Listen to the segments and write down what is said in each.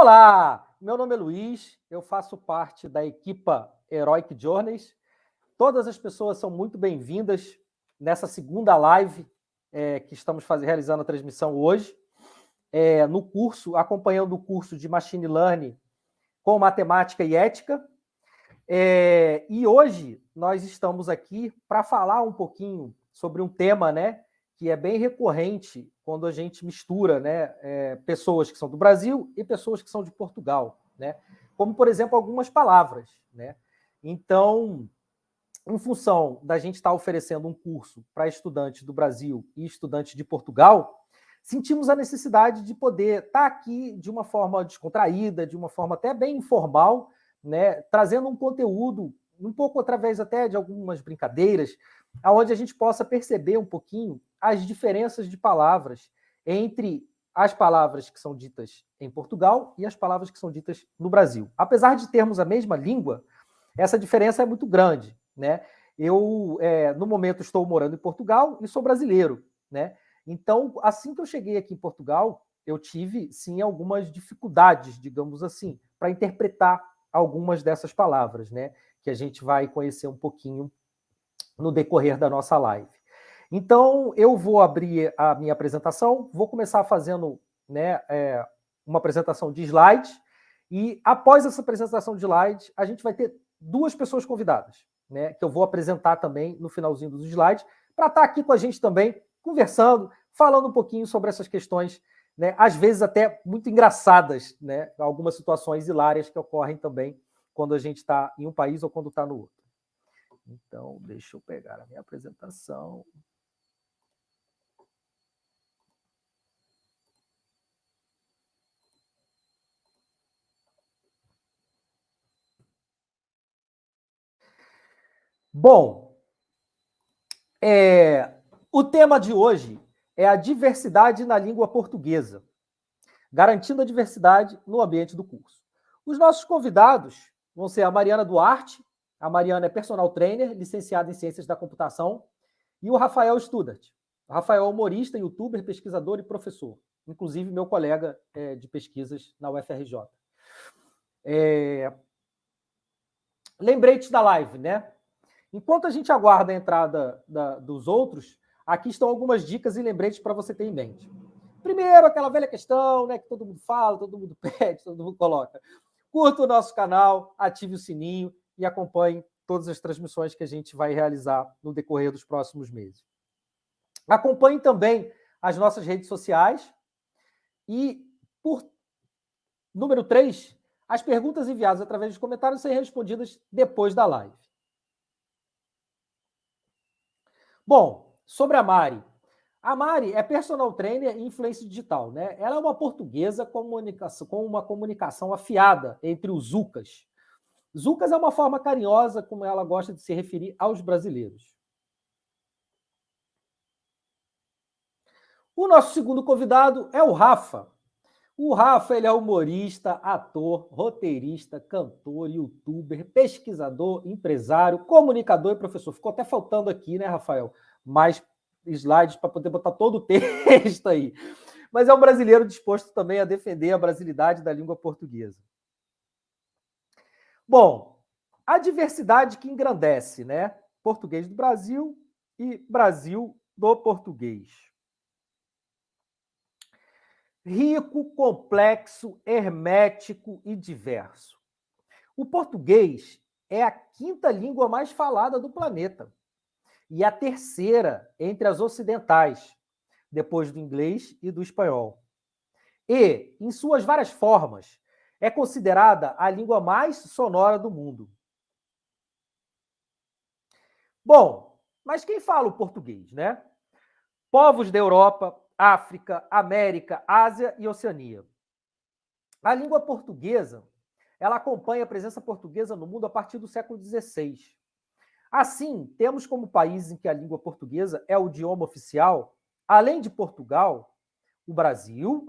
Olá, meu nome é Luiz, eu faço parte da equipa Heroic Journeys. Todas as pessoas são muito bem-vindas nessa segunda live é, que estamos fazendo, realizando a transmissão hoje, é, no curso, acompanhando o curso de Machine Learning com Matemática e Ética. É, e hoje nós estamos aqui para falar um pouquinho sobre um tema né, que é bem recorrente quando a gente mistura né, é, pessoas que são do Brasil e pessoas que são de Portugal, né? como, por exemplo, algumas palavras. Né? Então, em função da gente estar oferecendo um curso para estudantes do Brasil e estudantes de Portugal, sentimos a necessidade de poder estar aqui de uma forma descontraída, de uma forma até bem informal, né, trazendo um conteúdo, um pouco através até de algumas brincadeiras, aonde a gente possa perceber um pouquinho as diferenças de palavras entre as palavras que são ditas em Portugal e as palavras que são ditas no Brasil. Apesar de termos a mesma língua, essa diferença é muito grande. Né? Eu, é, no momento, estou morando em Portugal e sou brasileiro. Né? Então, assim que eu cheguei aqui em Portugal, eu tive, sim, algumas dificuldades, digamos assim, para interpretar algumas dessas palavras, né? que a gente vai conhecer um pouquinho no decorrer da nossa live. Então, eu vou abrir a minha apresentação, vou começar fazendo né, é, uma apresentação de slides, e após essa apresentação de slides, a gente vai ter duas pessoas convidadas, né, que eu vou apresentar também no finalzinho dos slides, para estar aqui com a gente também, conversando, falando um pouquinho sobre essas questões, né, às vezes até muito engraçadas, né, algumas situações hilárias que ocorrem também quando a gente está em um país ou quando está no outro. Então, deixa eu pegar a minha apresentação. Bom, é, o tema de hoje é a diversidade na língua portuguesa, garantindo a diversidade no ambiente do curso. Os nossos convidados vão ser a Mariana Duarte, a Mariana é personal trainer, licenciada em Ciências da Computação, e o Rafael Studart. Rafael é humorista, youtuber, pesquisador e professor, inclusive meu colega é, de pesquisas na UFRJ. É... Lembrete da live, né? Enquanto a gente aguarda a entrada da, dos outros, aqui estão algumas dicas e lembretes para você ter em mente. Primeiro, aquela velha questão né, que todo mundo fala, todo mundo pede, todo mundo coloca. Curta o nosso canal, ative o sininho e acompanhe todas as transmissões que a gente vai realizar no decorrer dos próximos meses. Acompanhe também as nossas redes sociais e, por número 3, as perguntas enviadas através dos comentários serão respondidas depois da live. Bom, sobre a Mari. A Mari é personal trainer e influência digital. Né? Ela é uma portuguesa com uma comunicação afiada entre os Zucas. Zucas é uma forma carinhosa como ela gosta de se referir aos brasileiros. O nosso segundo convidado é o Rafa. O Rafa ele é humorista, ator, roteirista, cantor, youtuber, pesquisador, empresário, comunicador e professor. Ficou até faltando aqui, né, Rafael? Mais slides para poder botar todo o texto aí. Mas é um brasileiro disposto também a defender a brasilidade da língua portuguesa. Bom, a diversidade que engrandece, né? Português do Brasil e Brasil do português rico, complexo, hermético e diverso. O português é a quinta língua mais falada do planeta e a terceira entre as ocidentais, depois do inglês e do espanhol. E, em suas várias formas, é considerada a língua mais sonora do mundo. Bom, mas quem fala o português, né? Povos da Europa, África, América, Ásia e Oceania. A língua portuguesa ela acompanha a presença portuguesa no mundo a partir do século XVI. Assim, temos como países em que a língua portuguesa é o idioma oficial, além de Portugal, o Brasil,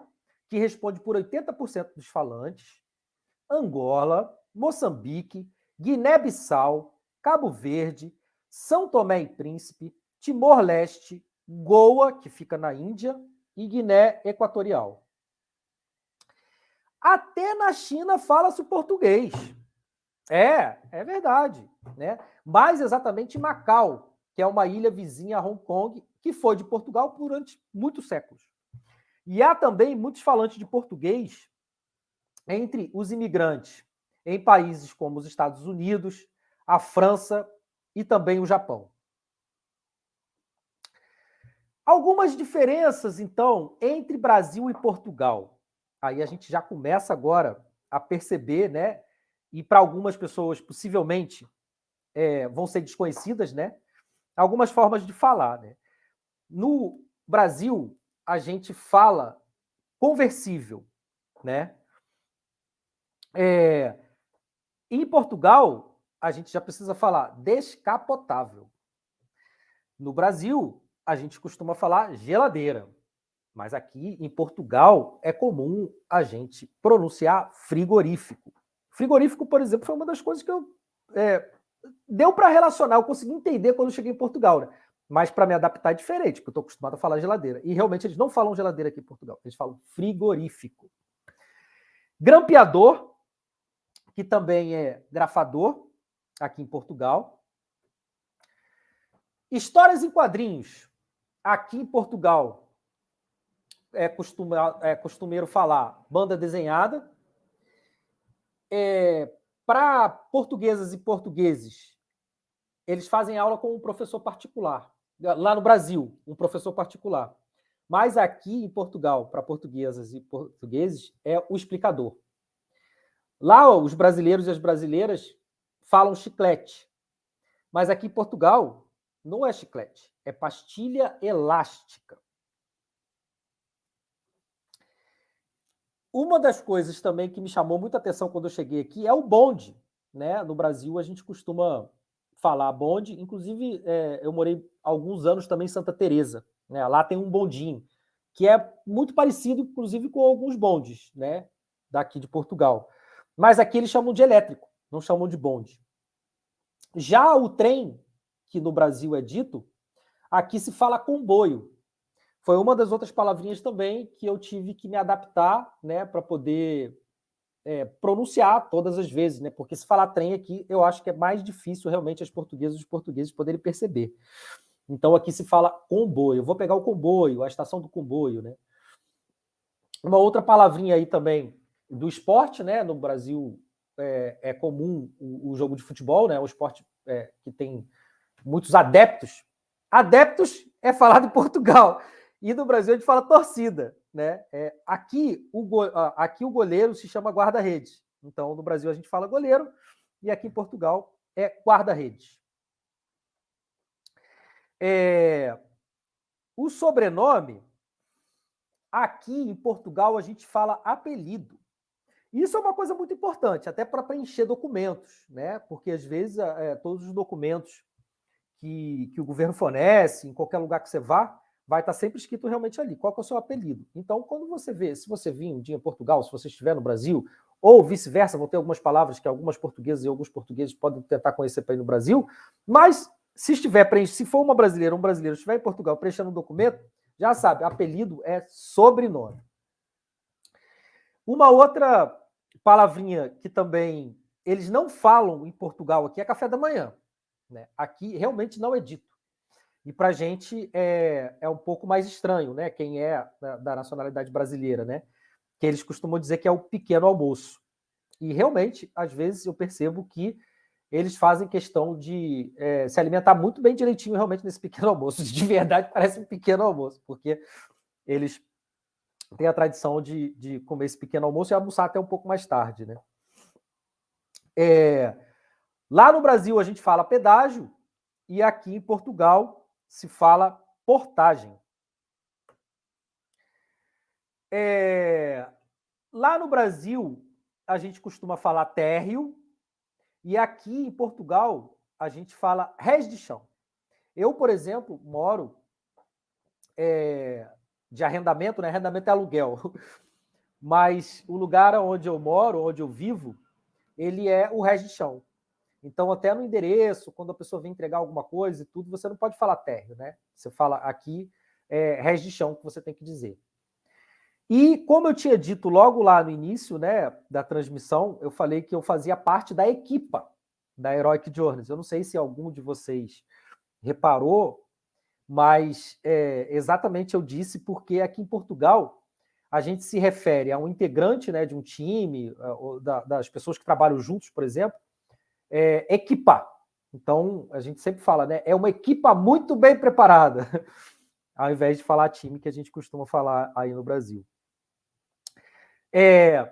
que responde por 80% dos falantes, Angola, Moçambique, Guiné-Bissau, Cabo Verde, São Tomé e Príncipe, Timor-Leste, Goa, que fica na Índia, e Guiné Equatorial. Até na China fala-se português. É, é verdade. Né? Mais exatamente Macau, que é uma ilha vizinha a Hong Kong, que foi de Portugal durante muitos séculos. E há também muitos falantes de português entre os imigrantes em países como os Estados Unidos, a França e também o Japão. Algumas diferenças, então, entre Brasil e Portugal. Aí a gente já começa agora a perceber, né? E para algumas pessoas, possivelmente, é, vão ser desconhecidas, né? Algumas formas de falar, né? No Brasil, a gente fala conversível, né? É, em Portugal, a gente já precisa falar descapotável. No Brasil, a gente costuma falar geladeira. Mas aqui em Portugal é comum a gente pronunciar frigorífico. Frigorífico, por exemplo, foi uma das coisas que eu. É, deu para relacionar, eu consegui entender quando cheguei em Portugal. Né? Mas para me adaptar é diferente, porque eu estou acostumado a falar geladeira. E realmente eles não falam geladeira aqui em Portugal, eles falam frigorífico. Grampeador, que também é grafador, aqui em Portugal. Histórias em quadrinhos, aqui em Portugal, é, costuma, é costumeiro falar banda desenhada. É, Para portuguesas e portugueses, eles fazem aula com um professor particular lá no Brasil, um professor particular. Mas aqui em Portugal, para portuguesas e portugueses, é o explicador. Lá, os brasileiros e as brasileiras falam chiclete. Mas aqui em Portugal, não é chiclete, é pastilha elástica. Uma das coisas também que me chamou muita atenção quando eu cheguei aqui é o bonde. Né? No Brasil, a gente costuma falar bonde. Inclusive, é, eu morei alguns anos também em Santa Teresa. Né? Lá tem um bondinho, que é muito parecido, inclusive, com alguns bondes né? daqui de Portugal. Mas aqui eles chamam de elétrico, não chamam de bonde. Já o trem, que no Brasil é dito, aqui se fala comboio. Foi uma das outras palavrinhas também que eu tive que me adaptar né, para poder é, pronunciar todas as vezes, né? Porque se falar trem aqui, eu acho que é mais difícil realmente as portuguesas os portugueses poderem perceber. Então aqui se fala comboio. Eu vou pegar o comboio, a estação do comboio, né? Uma outra palavrinha aí também do esporte, né? No Brasil é, é comum o, o, jogo de futebol, né? O esporte é, que tem muitos adeptos. Adeptos é falado em Portugal. E no Brasil a gente fala torcida. Né? É, aqui, o go... aqui o goleiro se chama guarda-redes. Então, no Brasil a gente fala goleiro e aqui em Portugal é guarda-redes. É... O sobrenome, aqui em Portugal a gente fala apelido. Isso é uma coisa muito importante, até para preencher documentos, né? Porque às vezes é, todos os documentos que, que o governo fornece, em qualquer lugar que você vá, vai estar sempre escrito realmente ali, qual é o seu apelido. Então, quando você vê, se você vir um dia em Portugal, se você estiver no Brasil, ou vice-versa, vão ter algumas palavras que algumas portuguesas e alguns portugueses podem tentar conhecer para ir no Brasil, mas se estiver preenchido, se for uma brasileira, um brasileiro estiver em Portugal preenchendo um documento, já sabe, apelido é sobrenome. Uma outra palavrinha que também eles não falam em Portugal aqui é café da manhã. Né? Aqui realmente não é dito. E para a gente é, é um pouco mais estranho, né? Quem é da, da, nacionalidade brasileira, né? Que eles costumam dizer que é o pequeno almoço. E realmente, às vezes, eu percebo que eles fazem questão de é, se alimentar muito bem direitinho realmente nesse pequeno almoço. De verdade, parece um pequeno almoço, porque eles têm a tradição de, de comer esse pequeno almoço e almoçar até um pouco mais tarde, né? É, lá no Brasil a gente fala pedágio e aqui em Portugal se fala portagem. É... Lá no Brasil, a gente costuma falar térreo, e aqui em Portugal, a gente fala res de chão. Eu, por exemplo, moro é, de arrendamento, né? Arrendamento é aluguel. Mas o lugar onde eu moro, onde eu vivo, ele é o res de chão. Então, até no endereço, quando a pessoa vem entregar alguma coisa e tudo, você não pode falar térreo, né? Você fala aqui é res de chão que você tem que dizer. E como eu tinha dito logo lá no início né, da transmissão, eu falei que eu fazia parte da equipa da Heroic Journeys. Eu não sei se algum de vocês reparou, mas é, exatamente eu disse porque aqui em Portugal a gente se refere a um integrante né, de um time, da, das pessoas que trabalham juntos, por exemplo, é, equipar. Então, a gente sempre fala, né? É uma equipa muito bem preparada, ao invés de falar time, que a gente costuma falar aí no Brasil. É,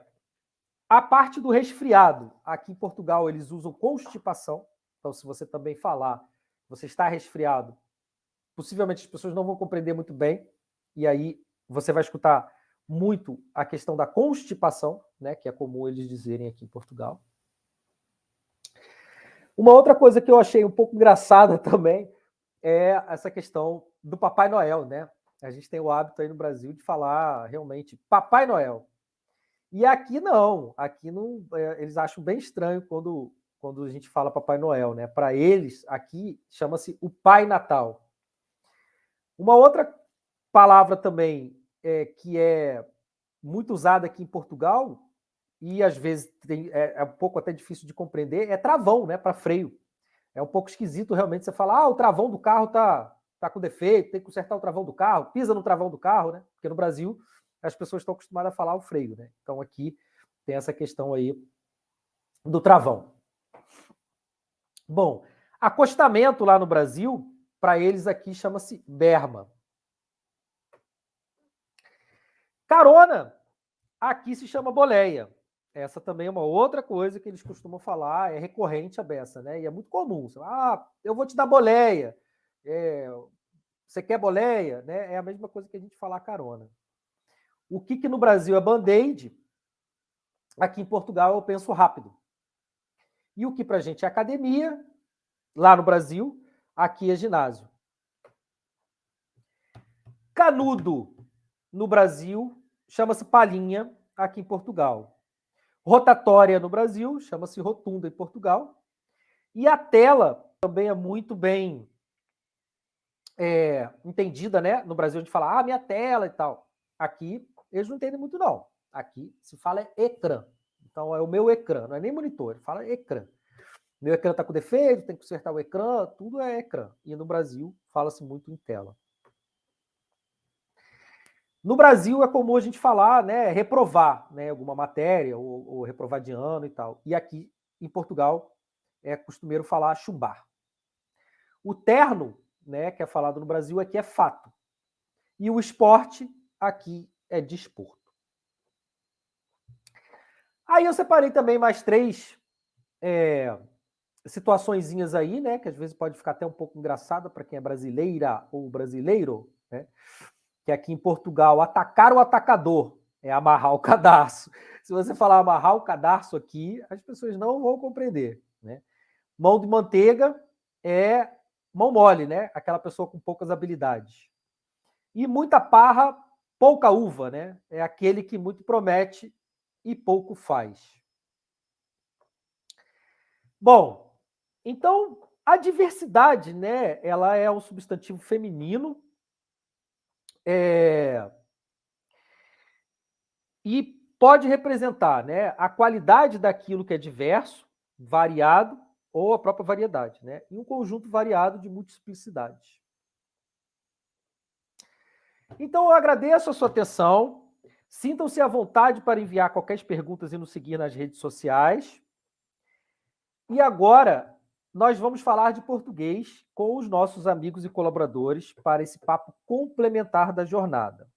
a parte do resfriado, aqui em Portugal eles usam constipação. Então, se você também falar, você está resfriado, possivelmente as pessoas não vão compreender muito bem, e aí você vai escutar muito a questão da constipação, né, que é comum eles dizerem aqui em Portugal. Uma outra coisa que eu achei um pouco engraçada também é essa questão do Papai Noel, né? A gente tem o hábito aí no Brasil de falar realmente Papai Noel. E aqui não, aqui não, é, eles acham bem estranho quando, quando a gente fala Papai Noel, né? Para eles, aqui chama-se o Pai Natal. Uma outra palavra também é, que é muito usada aqui em Portugal e às vezes tem, é, é, um pouco até difícil de compreender, é travão, né, para freio. É um pouco esquisito realmente você falar, ah, o travão do carro tá, tá com defeito, tem que consertar o travão do carro, pisa no travão do carro, né? Porque no Brasil as pessoas estão acostumadas a falar o freio, né? Então aqui tem essa questão aí do travão. Bom, acostamento lá no Brasil, para eles aqui chama-se berma. Carona, aqui se chama boleia. Essa também é uma outra coisa que eles costumam falar, é recorrente a beça, né? E é muito comum. ah, eu vou te dar boleia. É, você quer boleia? Né? É a mesma coisa que a gente falar carona. O que, que no Brasil é band-aid, aqui em Portugal eu penso rápido. E o que para a gente é academia, lá no Brasil, aqui é ginásio. Canudo no Brasil chama-se palhinha aqui em Portugal rotatória no Brasil, chama-se rotunda em Portugal. E a tela também é muito bem é, entendida, né? No Brasil a gente fala, ah, minha tela e tal. Aqui eles não entendem muito, não. Aqui se fala é ecrã. Então é o meu ecrã, não é nem monitor, ele fala ecrã. Meu ecrã está com defeito, tem que consertar o ecrã, tudo é ecrã. E no Brasil fala-se muito em tela. No Brasil é comum a gente falar, né, reprovar né, alguma matéria ou, ou reprovar de ano e tal. E aqui em Portugal é costumeiro falar chumbar. O terno, né, que é falado no Brasil, aqui é fato. E o esporte aqui é desporto. Aí eu separei também mais três é, aí, né, que às vezes pode ficar até um pouco engraçada para quem é brasileira ou brasileiro, né? Que aqui em Portugal, atacar o atacador é amarrar o cadarço. Se você falar amarrar o cadarço aqui, as pessoas não vão compreender. Né? Mão de manteiga é mão mole, né? Aquela pessoa com poucas habilidades. E muita parra, pouca uva, né? É aquele que muito promete e pouco faz. Bom, então a diversidade, né? Ela é um substantivo feminino é... E pode representar né, a qualidade daquilo que é diverso, variado, ou a própria variedade, né? E um conjunto variado de multiplicidades. Então, eu agradeço a sua atenção. Sintam-se à vontade para enviar qualquer perguntas e nos seguir nas redes sociais. E agora, nós vamos falar de português com os nossos amigos e colaboradores para esse papo complementar da jornada.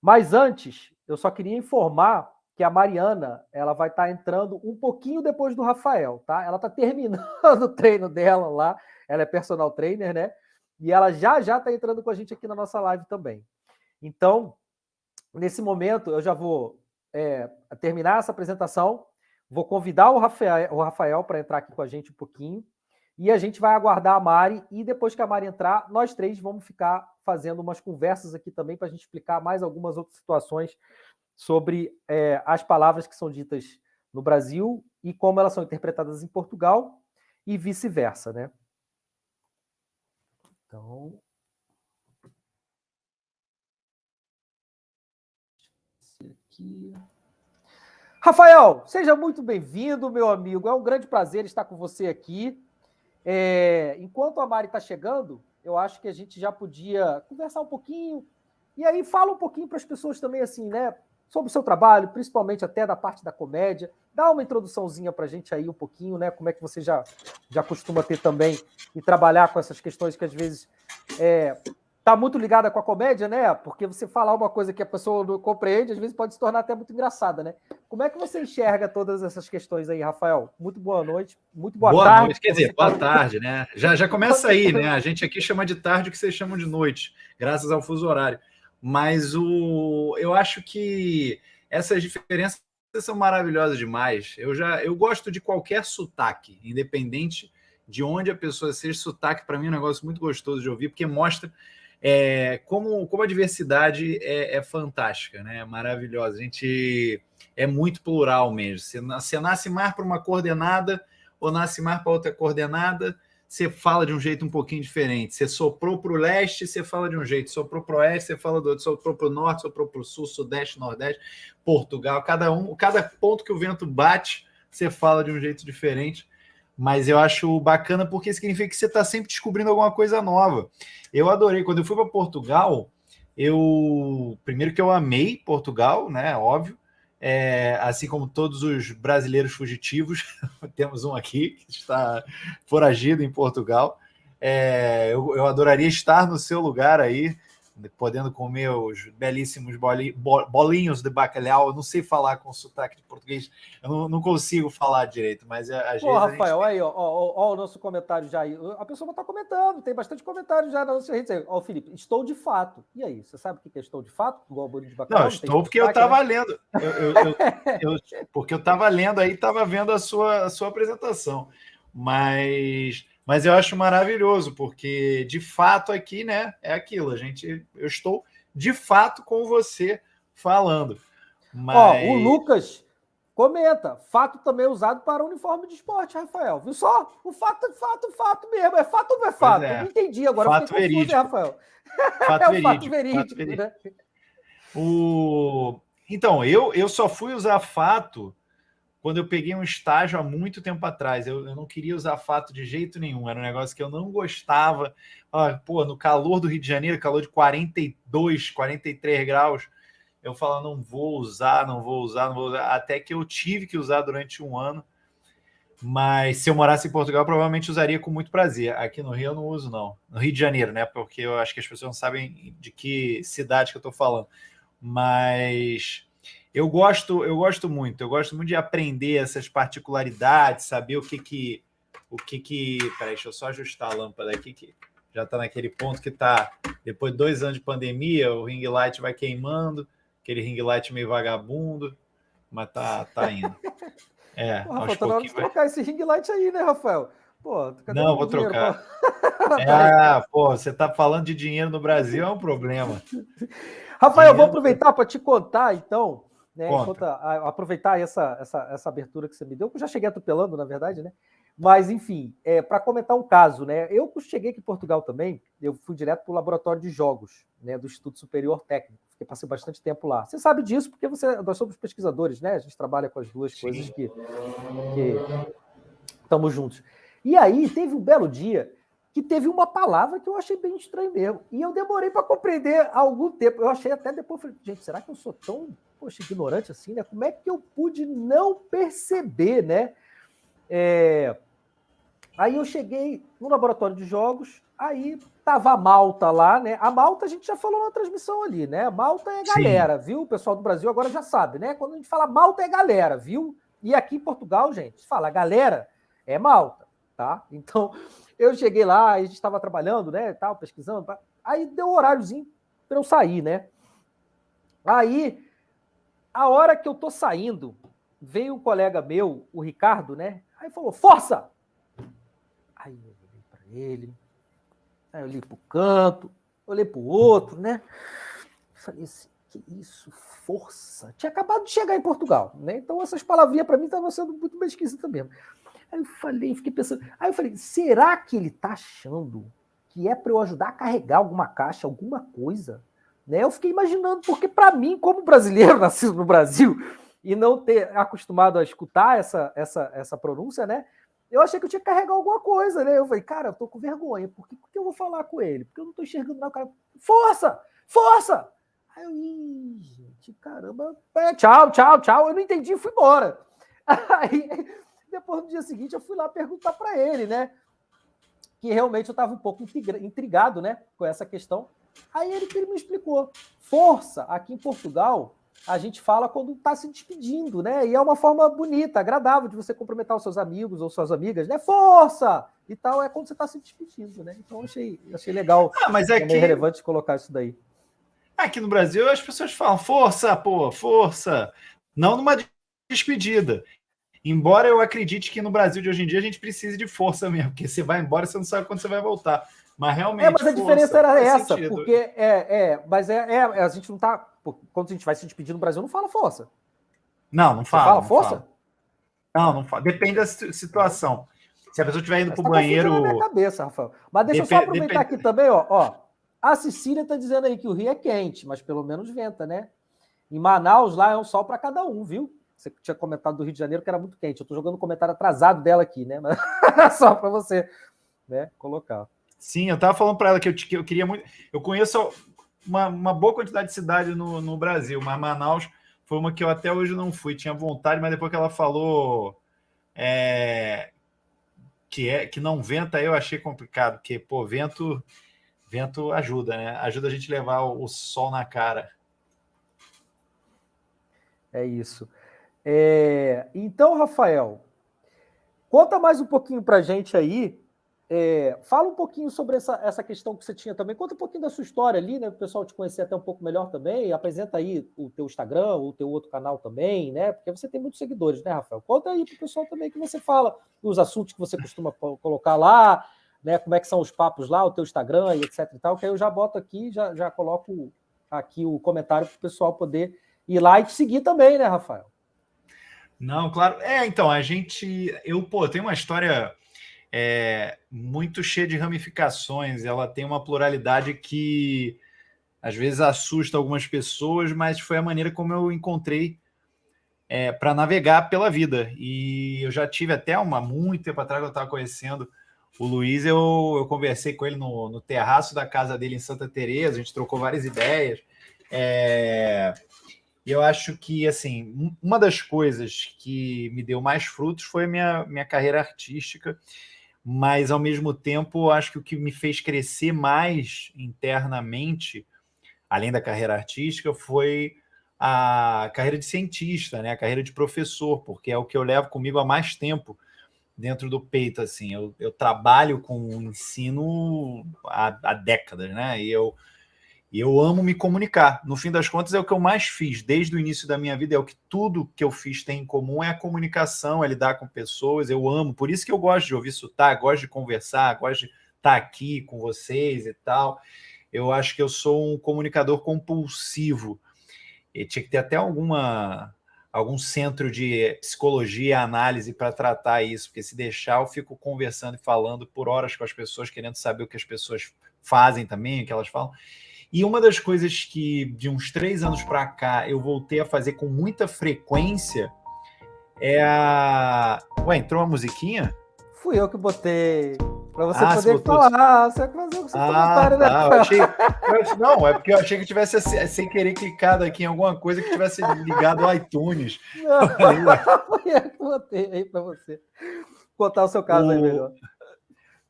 Mas antes, eu só queria informar que a Mariana ela vai estar entrando um pouquinho depois do Rafael, tá? Ela está terminando o treino dela lá, ela é personal trainer, né? E ela já já está entrando com a gente aqui na nossa live também. Então, nesse momento, eu já vou é, terminar essa apresentação, vou convidar o Rafael, o Rafael para entrar aqui com a gente um pouquinho. E a gente vai aguardar a Mari e depois que a Mari entrar, nós três vamos ficar fazendo umas conversas aqui também para a gente explicar mais algumas outras situações sobre é, as palavras que são ditas no Brasil e como elas são interpretadas em Portugal e vice-versa, né? Então. Rafael, seja muito bem-vindo, meu amigo. É um grande prazer estar com você aqui. É, enquanto a Mari está chegando, eu acho que a gente já podia conversar um pouquinho. E aí fala um pouquinho para as pessoas também, assim, né? Sobre o seu trabalho, principalmente até da parte da comédia. Dá uma introduçãozinha para a gente aí um pouquinho, né? Como é que você já, já costuma ter também e trabalhar com essas questões que às vezes é, tá muito ligada com a comédia, né? Porque você falar uma coisa que a pessoa não compreende, às vezes pode se tornar até muito engraçada, né? Como é que você enxerga todas essas questões aí, Rafael? Muito boa noite, muito boa, boa tarde. Noite, quer dizer, boa tarde, né? Já, já começa aí, né? A gente aqui chama de tarde o que vocês chamam de noite, graças ao fuso horário. Mas o, eu acho que essas diferenças são maravilhosas demais. Eu já eu gosto de qualquer sotaque, independente de onde a pessoa seja. Sotaque, para mim, é um negócio muito gostoso de ouvir, porque mostra é, como, como a diversidade é, é, fantástica, né? É maravilhosa. A gente é muito plural mesmo. Você, você nasce mais para uma coordenada ou nasce mais para outra coordenada, você fala de um jeito um pouquinho diferente. Você soprou para o leste, você fala de um jeito. Soprou para o oeste, você fala do outro. Soprou para o norte, soprou para o sul, sudeste, nordeste, Portugal. Cada um, cada ponto que o vento bate, você fala de um jeito diferente mas eu acho bacana porque significa que você está sempre descobrindo alguma coisa nova. Eu adorei. Quando eu fui para Portugal, eu. Primeiro que eu amei Portugal, né? Óbvio. É, assim como todos os brasileiros fugitivos, temos um aqui que está foragido em Portugal. É, eu, eu adoraria estar no seu lugar aí, podendo comer os belíssimos bolinhos de bacalhau. Eu não sei falar com sotaque de português, eu não, não consigo falar direito, mas às Pô, vezes. Rafael, gente... aí, ó, ó, ó, o nosso comentário já aí. A pessoa está comentando, tem bastante comentário já na nossa rede. Ó, Felipe, estou de fato. E aí, você sabe o que é estou de fato? Igual bolinho de bacalhau? Não, estou porque eu estava né? lendo. Eu, eu, eu, porque eu estava lendo aí, estava vendo a sua, a sua apresentação. Mas mas eu acho maravilhoso, porque de fato aqui, né, é aquilo. A gente, eu estou de fato com você falando. Mas... Ó, o Lucas comenta: fato também usado para uniforme de esporte, Rafael. Viu só? O fato, fato, fato mesmo. É fato ou não é fato? É. entendi agora. Fato verídico. Confuso, Rafael. Fato é o verídico, fato verídico. Fato verídico. Né? O... Então, eu, eu só fui usar fato quando eu peguei um estágio há muito tempo atrás. Eu, eu, não queria usar fato de jeito nenhum, era um negócio que eu não gostava. Ah, pô, no calor do Rio de Janeiro, calor de 42, 43 graus, eu falo, não vou usar, não vou usar, não vou usar. Até que eu tive que usar durante um ano. Mas se eu morasse em Portugal, provavelmente usaria com muito prazer. Aqui no Rio eu não uso, não. No Rio de Janeiro, né? Porque eu acho que as pessoas não sabem de que cidade que eu estou falando. Mas eu gosto, eu gosto muito, eu gosto muito de aprender essas particularidades, saber o que que o que que, peraí, deixa eu só ajustar a lâmpada aqui que já está naquele ponto que está depois de dois anos de pandemia, o ring light vai queimando, aquele ring light meio vagabundo, mas tá tá indo. É, Pô, Rafael, tá na hora de vai... trocar esse ring light aí, né, Rafael? Pô, Não, vou trocar. é, pô, você tá falando de dinheiro no Brasil é um problema. Rafael, dinheiro... vou aproveitar para te contar, então, né? Enquanto, a, aproveitar essa, essa, essa abertura que você me deu, que eu já cheguei atropelando, na verdade, né? Mas, enfim, é, para comentar um caso, né? Eu cheguei aqui em Portugal também, eu fui direto para o laboratório de jogos, né? Do Instituto Superior Técnico, porque passei bastante tempo lá. Você sabe disso porque você, nós somos pesquisadores, né? A gente trabalha com as duas Sim. coisas que, que estamos juntos. E aí, teve um belo dia que teve uma palavra que eu achei bem estranho mesmo. E eu demorei para compreender há algum tempo. Eu achei até depois, falei, gente, será que eu sou tão poxa, ignorante assim, né? Como é que eu pude não perceber, né? É... Aí eu cheguei no laboratório de jogos, aí tava a Malta lá, né? A Malta a gente já falou na transmissão ali, né? A Malta é galera, Sim. viu? O pessoal do Brasil agora já sabe, né? Quando a gente fala Malta é galera, viu? E aqui em Portugal, gente, se fala galera, é Malta, tá? Então, eu cheguei lá, a gente estava trabalhando, né, tal, pesquisando, aí deu um horáriozinho para eu sair, né? Aí a hora que eu tô saindo, veio um colega meu, o Ricardo, né? Aí falou: Força! Aí eu olhei para ele, aí eu olhei para o canto, olhei para o outro, né? Falei assim: que isso, força! Tinha acabado de chegar em Portugal, né? Então essas palavrinhas para mim estavam sendo muito bem esquisitas mesmo. Aí eu falei, fiquei pensando. Aí eu falei: será que ele tá achando que é para eu ajudar a carregar alguma caixa, alguma coisa? Né? Eu fiquei imaginando, porque para mim, como brasileiro, nascido no Brasil, e não ter acostumado a escutar essa, essa, essa pronúncia, né? Eu achei que eu tinha que carregar alguma coisa, né? Eu falei, cara, eu tô com vergonha, por que, por que eu vou falar com ele? Porque eu não tô enxergando nada. Cara, força! Força! Aí eu, ih, gente, caramba, é, tchau, tchau, tchau. Eu não entendi e fui embora. Aí, depois no dia seguinte, eu fui lá perguntar para ele, né? Que realmente eu estava um pouco intrigado, né? Com essa questão. Aí ele, ele me explicou. Força, aqui em Portugal, a gente fala quando está se despedindo, né? E é uma forma bonita, agradável de você cumprimentar os seus amigos ou suas amigas, né? Força! E tal, é quando você está se despedindo, né? Então achei, achei legal. Ah, mas é que... relevante colocar isso daí. Aqui no Brasil as pessoas falam força, pô, força. Não numa despedida. Embora eu acredite que no Brasil de hoje em dia a gente precise de força mesmo, porque você vai embora, você não sabe quando você vai voltar. Mas realmente. É, mas a força, diferença era essa, sentido. porque é, é, mas é, é, a gente não tá. Quando a gente vai se despedir no Brasil, não fala força. Não, não fala. Você fala não força? Fala. Não, não fala. Depende da situação. Se a pessoa estiver indo para o tá banheiro. Na minha cabeça, Rafael. Mas deixa Dep eu só aproveitar depende... aqui também, ó, ó. A Cecília está dizendo aí que o Rio é quente, mas pelo menos venta, né? Em Manaus, lá é um sol para cada um, viu? Você tinha comentado do Rio de Janeiro que era muito quente. Eu estou jogando um comentário atrasado dela aqui, né? Mas só para você né, colocar. Sim, eu estava falando para ela que eu, que eu queria muito. Eu conheço uma, uma boa quantidade de cidades no, no Brasil, mas Manaus foi uma que eu até hoje não fui. Tinha vontade, mas depois que ela falou é, que, é, que não venta, eu achei complicado, porque, pô, vento, vento ajuda, né? Ajuda a gente levar o, o sol na cara. É isso. É, então, Rafael, conta mais um pouquinho para a gente aí é, fala um pouquinho sobre essa, essa questão que você tinha também. Conta um pouquinho da sua história ali, né? O pessoal te conhecer até um pouco melhor também. Apresenta aí o teu Instagram, o teu outro canal também, né? Porque você tem muitos seguidores, né, Rafael? Conta aí para o pessoal também que você fala, os assuntos que você costuma colocar lá, né? Como é que são os papos lá, o teu Instagram e etc e tal, que aí eu já boto aqui, já, já coloco aqui o comentário para o pessoal poder ir lá e te seguir também, né, Rafael? Não, claro. É, então, a gente. Eu, pô, tem uma história é muito cheia de ramificações, ela tem uma pluralidade que às vezes assusta algumas pessoas, mas foi a maneira como eu encontrei é, para navegar pela vida. E eu já tive até uma, muito tempo atrás, eu estava conhecendo o Luiz, eu, eu conversei com ele no, no terraço da casa dele em Santa Teresa, a gente trocou várias ideias. É, eu acho que, assim, uma das coisas que me deu mais frutos foi a minha, minha carreira artística mas ao mesmo tempo acho que o que me fez crescer mais internamente, além da carreira artística, foi a carreira de cientista, né? A carreira de professor, porque é o que eu levo comigo há mais tempo dentro do peito, assim. Eu, eu trabalho com o ensino há, há décadas, né? E eu e eu amo me comunicar. No fim das contas, é o que eu mais fiz desde o início da minha vida. É o que tudo que eu fiz tem em comum é a comunicação, é lidar com pessoas. Eu amo. Por isso que eu gosto de ouvir sotaque, gosto de conversar, gosto de estar aqui com vocês e tal. Eu acho que eu sou um comunicador compulsivo. E tinha que ter até alguma algum centro de psicologia análise para tratar isso, porque se deixar eu fico conversando e falando por horas com as pessoas, querendo saber o que as pessoas fazem também, o que elas falam. E uma das coisas que de uns três anos para cá eu voltei a fazer com muita frequência é a. Ué, entrou uma musiquinha? Fui eu que botei. Para você ah, poder falar, você vai fazer o seu ah, comentário? Tá. Achei, não, é porque eu achei que tivesse sem querer clicado aqui em alguma coisa que tivesse ligado ao iTunes. Não, fui eu que botei aí para você. Contar o seu caso o... aí melhor.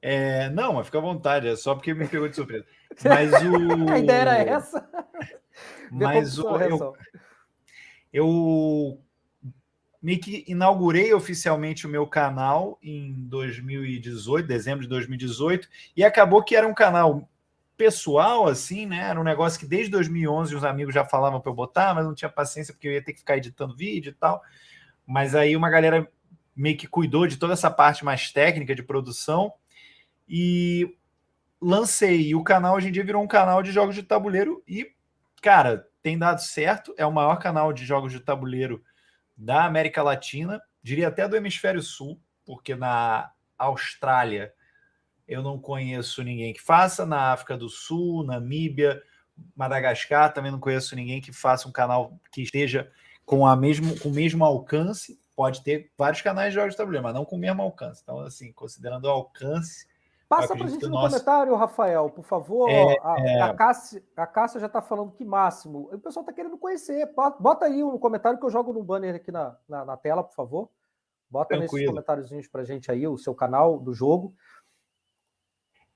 É, não, mas fica à vontade, é só porque me pegou de surpresa. Mas o. A ideia era essa. mas o. Eu, eu meio que inaugurei oficialmente o meu canal em 2018, dezembro de 2018, e acabou que era um canal pessoal, assim, né? Era um negócio que desde 2011 os amigos já falavam para eu botar, mas não tinha paciência porque eu ia ter que ficar editando vídeo e tal. Mas aí uma galera meio que cuidou de toda essa parte mais técnica de produção e lancei. O canal hoje em dia virou um canal de jogos de tabuleiro e, cara, tem dado certo. É o maior canal de jogos de tabuleiro da América Latina, diria até do Hemisfério Sul, porque na Austrália eu não conheço ninguém que faça, na África do Sul, Namíbia, Madagascar, também não conheço ninguém que faça um canal que esteja com, a mesmo, com o mesmo alcance. Pode ter vários canais de jogos de tabuleiro, mas não com o mesmo alcance. Então, assim, considerando o alcance. Passa para a gente no nosso... comentário, Rafael, por favor. É, a, é... a, Cássia, a Cássia já está falando que máximo. O pessoal está querendo conhecer. Bota aí no comentário que eu jogo no banner aqui na, na, na tela, por favor. Bota Tranquilo. nesses comentáriozinhos para a gente aí o seu canal do jogo.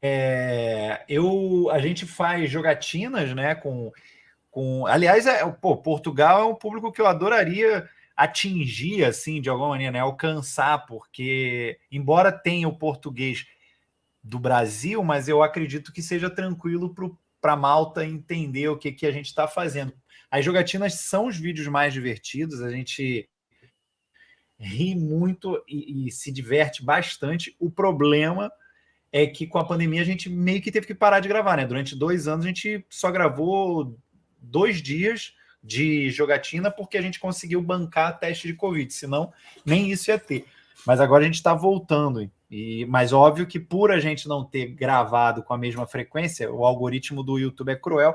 É, eu, a gente faz jogatinas, né? Com, com, aliás, é, pô, Portugal é um público que eu adoraria atingir, assim, de alguma maneira, né? Alcançar, porque embora tenha o português do Brasil, mas eu acredito que seja tranquilo para Malta entender o que, que a gente está fazendo. As jogatinas são os vídeos mais divertidos, a gente ri muito e, e se diverte bastante. O problema é que com a pandemia a gente meio que teve que parar de gravar, né? Durante dois anos a gente só gravou dois dias de jogatina porque a gente conseguiu bancar teste de Covid, senão nem isso ia ter. Mas agora a gente está voltando. E, mas óbvio que por a gente não ter gravado com a mesma frequência, o algoritmo do YouTube é cruel,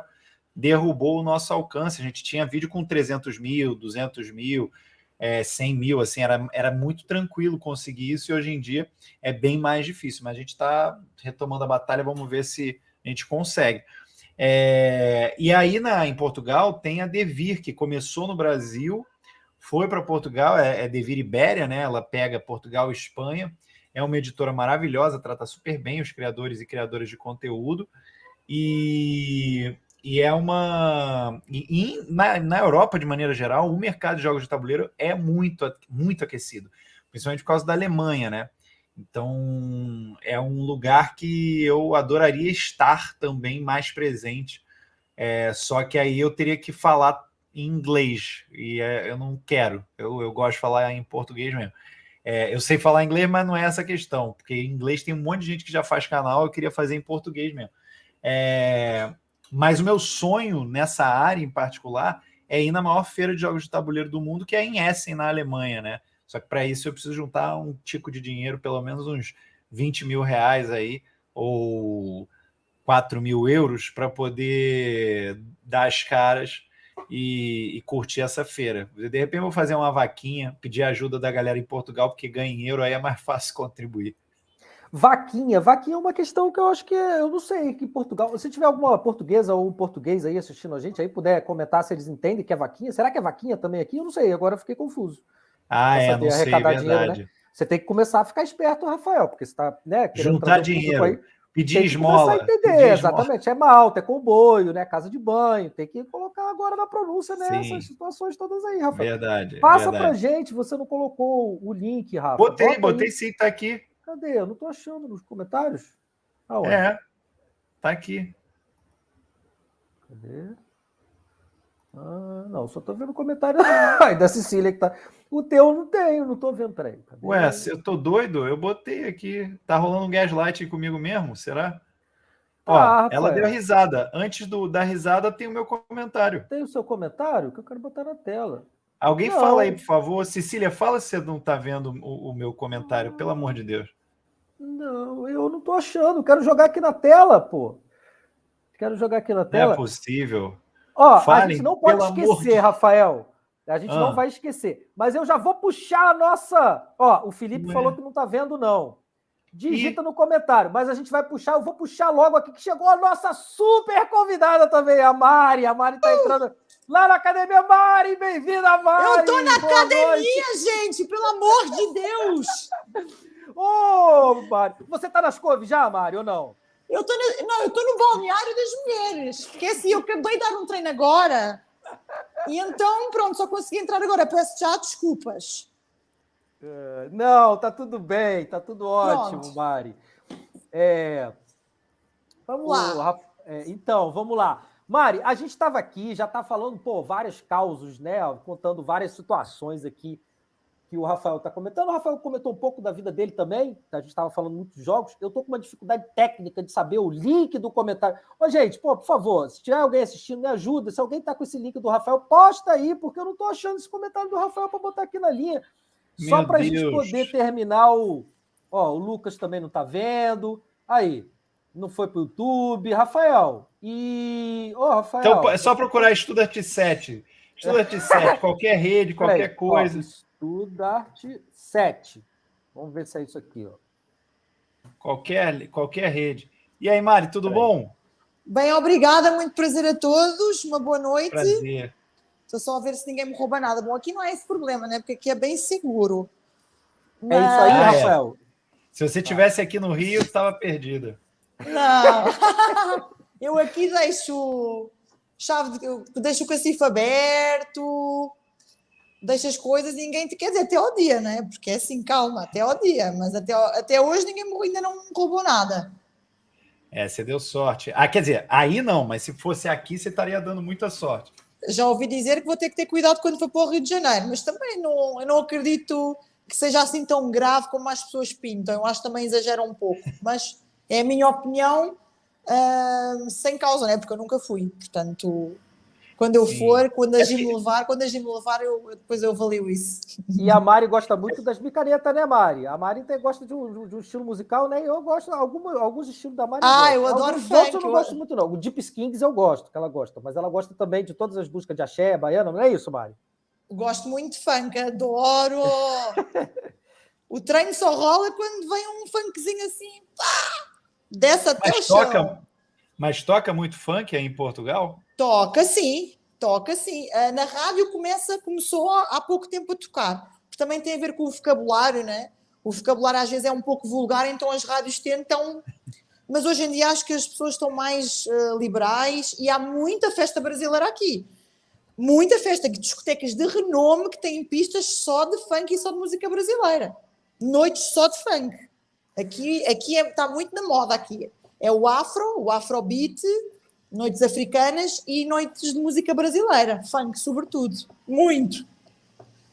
derrubou o nosso alcance. A gente tinha vídeo com 300 mil, 200 mil, é, 100 mil, assim, era, era muito tranquilo conseguir isso, e hoje em dia é bem mais difícil, mas a gente está retomando a batalha, vamos ver se a gente consegue. É, e aí na, em Portugal tem a Devir, que começou no Brasil, foi para Portugal, é, é Devir Ibéria, né? Ela pega Portugal e Espanha, é uma editora maravilhosa, trata super bem os criadores e criadoras de conteúdo, e e é uma. E, e na, na, Europa, de maneira geral, o mercado de jogos de tabuleiro é muito, muito aquecido, principalmente por causa da Alemanha, né? Então é um lugar que eu adoraria estar também mais presente. É, só que aí eu teria que falar em inglês, e é, eu não quero, eu, eu gosto de falar em português mesmo. É, eu sei falar inglês, mas não é essa questão, porque em inglês tem um monte de gente que já faz canal, eu queria fazer em português mesmo. É, mas o meu sonho nessa área em particular é ir na maior feira de jogos de tabuleiro do mundo, que é em Essen, na Alemanha, né? Só que para isso eu preciso juntar um tico de dinheiro, pelo menos uns 20 mil reais aí, ou 4 mil euros, para poder dar as caras e, e, curtir essa feira. De repente eu vou fazer uma vaquinha, pedir ajuda da galera em Portugal, porque ganha em euro, aí é mais fácil contribuir. Vaquinha. Vaquinha é uma questão que eu acho que eu não sei que Portugal. Se tiver alguma portuguesa ou um português aí assistindo a gente, aí puder comentar se eles entendem que é vaquinha. Será que é vaquinha também aqui? Eu não sei. Agora eu fiquei confuso. Ah, é, não sei, verdade. Dinheiro, né? Você tem que começar a ficar esperto, Rafael, porque você está né, juntar dinheiro. Aí, pedir esmola. Entender, pedir exatamente. Esmola. É malta, é comboio, né? Casa de banho. Tem que colocar agora na pronúncia nessas Sim. situações todas aí, Rafael. Verdade. Passa verdade. pra gente, você não colocou o link, Rafa. Botei, Bota botei sim, tá aqui. Cadê? Eu não estou achando nos comentários. Ah, é, tá aqui. Cadê? Ah, não, só estou vendo comentário da Cecília que tá. O teu não tenho, não estou vendo. Peraí. Cadê? Ué, se eu tô doido, eu botei aqui. Tá rolando um gaslight comigo mesmo? Será? Ó, ah, ela deu risada. Antes do, da risada tem o meu comentário. Tem o seu comentário que eu quero botar na tela. Alguém não. fala aí, por favor. Cecília, fala se você não está vendo o, o, meu comentário, pelo amor de Deus. Não, eu não estou achando. Quero jogar aqui na tela, pô. Quero jogar aqui na tela. Não é possível. Ó, a gente não pode esquecer, de... Rafael. A gente ah. não vai esquecer. Mas eu já vou puxar a nossa. Ó, o Felipe não falou é. que não está vendo, não. Digita e... no comentário, mas a gente vai puxar. Eu vou puxar logo aqui que chegou a nossa super convidada também, a Mari. A Mari está uh! entrando lá na academia. Mari, bem-vinda, Mari! Eu tô na Boa academia, noite. gente, pelo amor de Deus! Ô, oh, Mari, você tá nas couves já, Mari, ou não? Eu no, não, eu tô no balneário das mulheres, porque assim, eu acabei de dar um treino agora, e então, pronto, só consegui entrar agora. Peço já desculpas. Uh, não, tá tudo bem, tá tudo ótimo, pronto. Mari. É, vamos lá. É, então, vamos lá. Mari, a gente estava aqui, já está falando, pô, vários causos, né? Contando várias situações aqui que o Rafael está comentando. O Rafael comentou um pouco da vida dele também. A gente estava falando muitos jogos. Eu estou com uma dificuldade técnica de saber o link do comentário. Ô, gente, pô, por favor, se tiver alguém assistindo, me ajuda. Se alguém está com esse link do Rafael, posta aí, porque eu não estou achando esse comentário do Rafael para botar aqui na linha. Só para a gente poder terminar o. Ó, o Lucas também não está vendo. Aí, não foi para o YouTube. Rafael, e. Ô, oh, Rafael. Então é só procurar Estudarte 7. Estudarte 7, qualquer rede, qualquer Peraí, coisa. Ó, Estudarte 7. Vamos ver se é isso aqui, ó. Qualquer, qualquer rede. E aí, Mari, tudo Peraí. bom? Bem, obrigada, muito prazer a todos, uma boa noite. Prazer. Estou só a ver se ninguém me rouba nada. Bom, aqui não é esse problema, né? Porque aqui é bem seguro. Mas... É isso aí, ah, Rafael. É. Se você tivesse aqui no Rio, estava perdida. Não. Eu aqui deixo chave, de, deixo o cacifo aberto, deixo as coisas, ninguém quer dizer até ao dia, né? Porque é assim, calma, até ao dia, mas até, até hoje ninguém ainda não roubou nada. É, você deu sorte. Ah, quer dizer, aí não, mas se fosse aqui, você estaria dando muita sorte. Já ouvi dizer que vou ter que ter cuidado quando for para o Rio de Janeiro, mas também não, eu não acredito que seja assim tão grave como as pessoas pintam. Eu acho que também exageram um pouco, mas é a minha opinião uh, sem causa, né? Porque eu nunca fui. Portanto, quando eu Sim. for, quando a é Jim me levar, quando a me levar, eu, depois eu avalio isso. E a Mari gosta muito das micaretas, né, Mari? A Mari tem, gosta de um, de um, estilo musical, né? Eu gosto, alguma, alguns estilos da Mari. Ah, eu, eu adoro alguns funk. eu não gosto muito, não. O Deep Skins eu gosto, que ela gosta, mas ela gosta também de todas as músicas de axé, baiana, não é isso, Mari? Gosto muito de funk, adoro! o treino só rola quando vem um funkzinho assim, pá! Desce até mas o toca, chão. Mas toca muito funk aí em Portugal? Toca sim, toca sim. Ah, na rádio começa, começou há pouco tempo a tocar. Também tem a ver com o vocabulário, né? O vocabulário às vezes é um pouco vulgar, então as rádios tentam. Mas hoje em dia acho que as pessoas estão mais uh, liberais e há muita festa brasileira aqui. Muita festa, discotecas de renome que têm pistas só de funk e só de música brasileira. Noites só de funk. Aqui, aqui é, está muito na moda aqui. É o afro, o afrobeat, noites africanas e noites de música brasileira, funk sobretudo. Muito.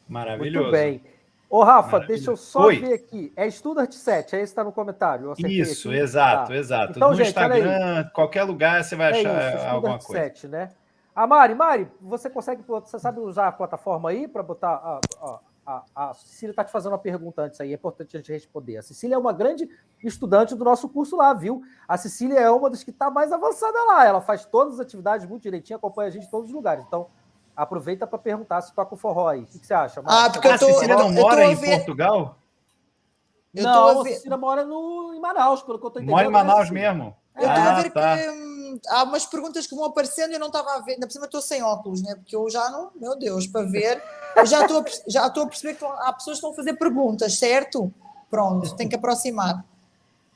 Maravilhoso. Muito bem. Ô, Rafa, deixa eu só Oi. ver aqui. É Studart 7, aí está no comentário. Isso, aqui. exato, tá. exato. Então, no gente, Instagram, qualquer lugar você vai é achar isso, alguma coisa. 7, né? A Mari, Mari, você consegue, você sabe usar a plataforma aí para botar, ó, a, a Cecília está te fazendo uma pergunta antes aí, é importante a gente responder. A Cecília é uma grande estudante do nosso curso lá, viu? A Cecília é uma das que está mais avançada lá. Ela faz todas as atividades muito direitinho, acompanha a gente em todos os lugares. Então, aproveita para perguntar se toca o forró aí. O que, você acha? Ah, porque a Cecília não mora em Portugal? Eu não, a Cecília mora no, em Manaus, pelo que eu estou entendendo. Mora em Manaus mesmo? Eu estou ah, a ver tá. que hum, há umas perguntas que vão aparecendo e eu não estava a ver. Ainda por cima estou sem óculos, né? Porque eu já não, meu Deus, para ver. Eu já estou já estou a perceber que há pessoas que estão a fazer perguntas, certo? Pronto, tem que aproximar.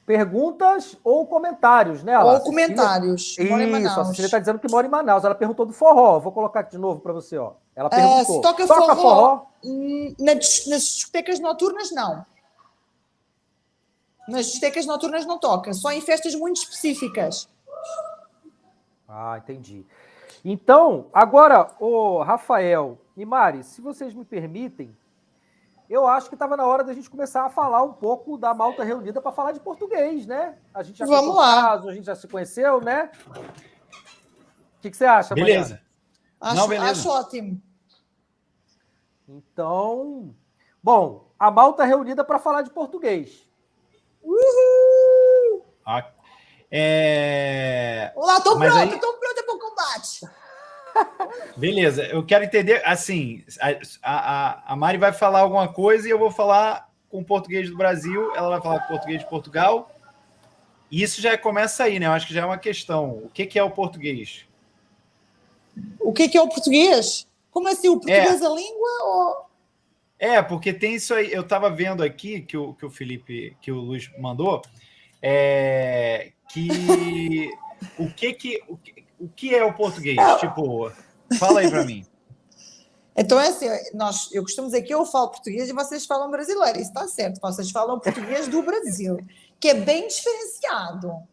Perguntas ou comentários, né? Ou comentários. Isso, a Cecília está dizendo que mora em Manaus. Ela perguntou do forró. Vou colocar aqui de novo para você. Ó. Ela é, perguntou. Uh, toca, toca forró, forró? Nas, nas discotecas noturnas, não. Nas discotecas noturnas não toca. Só em festas muito específicas. Ah, entendi. Então, agora, o Rafael e Mari, se vocês me permitem, eu acho que estava na hora da gente começar a falar um pouco da malta reunida para falar de português, né? A gente já Vamos lá. Caso, a gente já se conheceu, né? O que, que você acha, Beleza. Acho, Não, beleza. Acho ótimo. Então, bom, a malta reunida para falar de português. Uhul! É... Olá, tô Mas pronto, aí... tô pronto para o combate. Beleza, eu quero entender, assim, a, a, a Mari vai falar alguma coisa e eu vou falar com português do Brasil, ela vai falar com português de Portugal, e isso já começa aí, né? Eu acho que já é uma questão. O que, que é o português? O que, que é o português? Como assim, o português é a língua? Ou... É, porque tem isso aí, eu estava vendo aqui que o, que o Felipe, que o Luiz mandou, é, que o que que o, que o que é o português? É. Tipo, fala aí para mim. Então é assim, nós, eu costumo dizer que eu falo português e vocês falam brasileiro. Isso está certo. Vocês falam português do Brasil, que é bem diferenciado.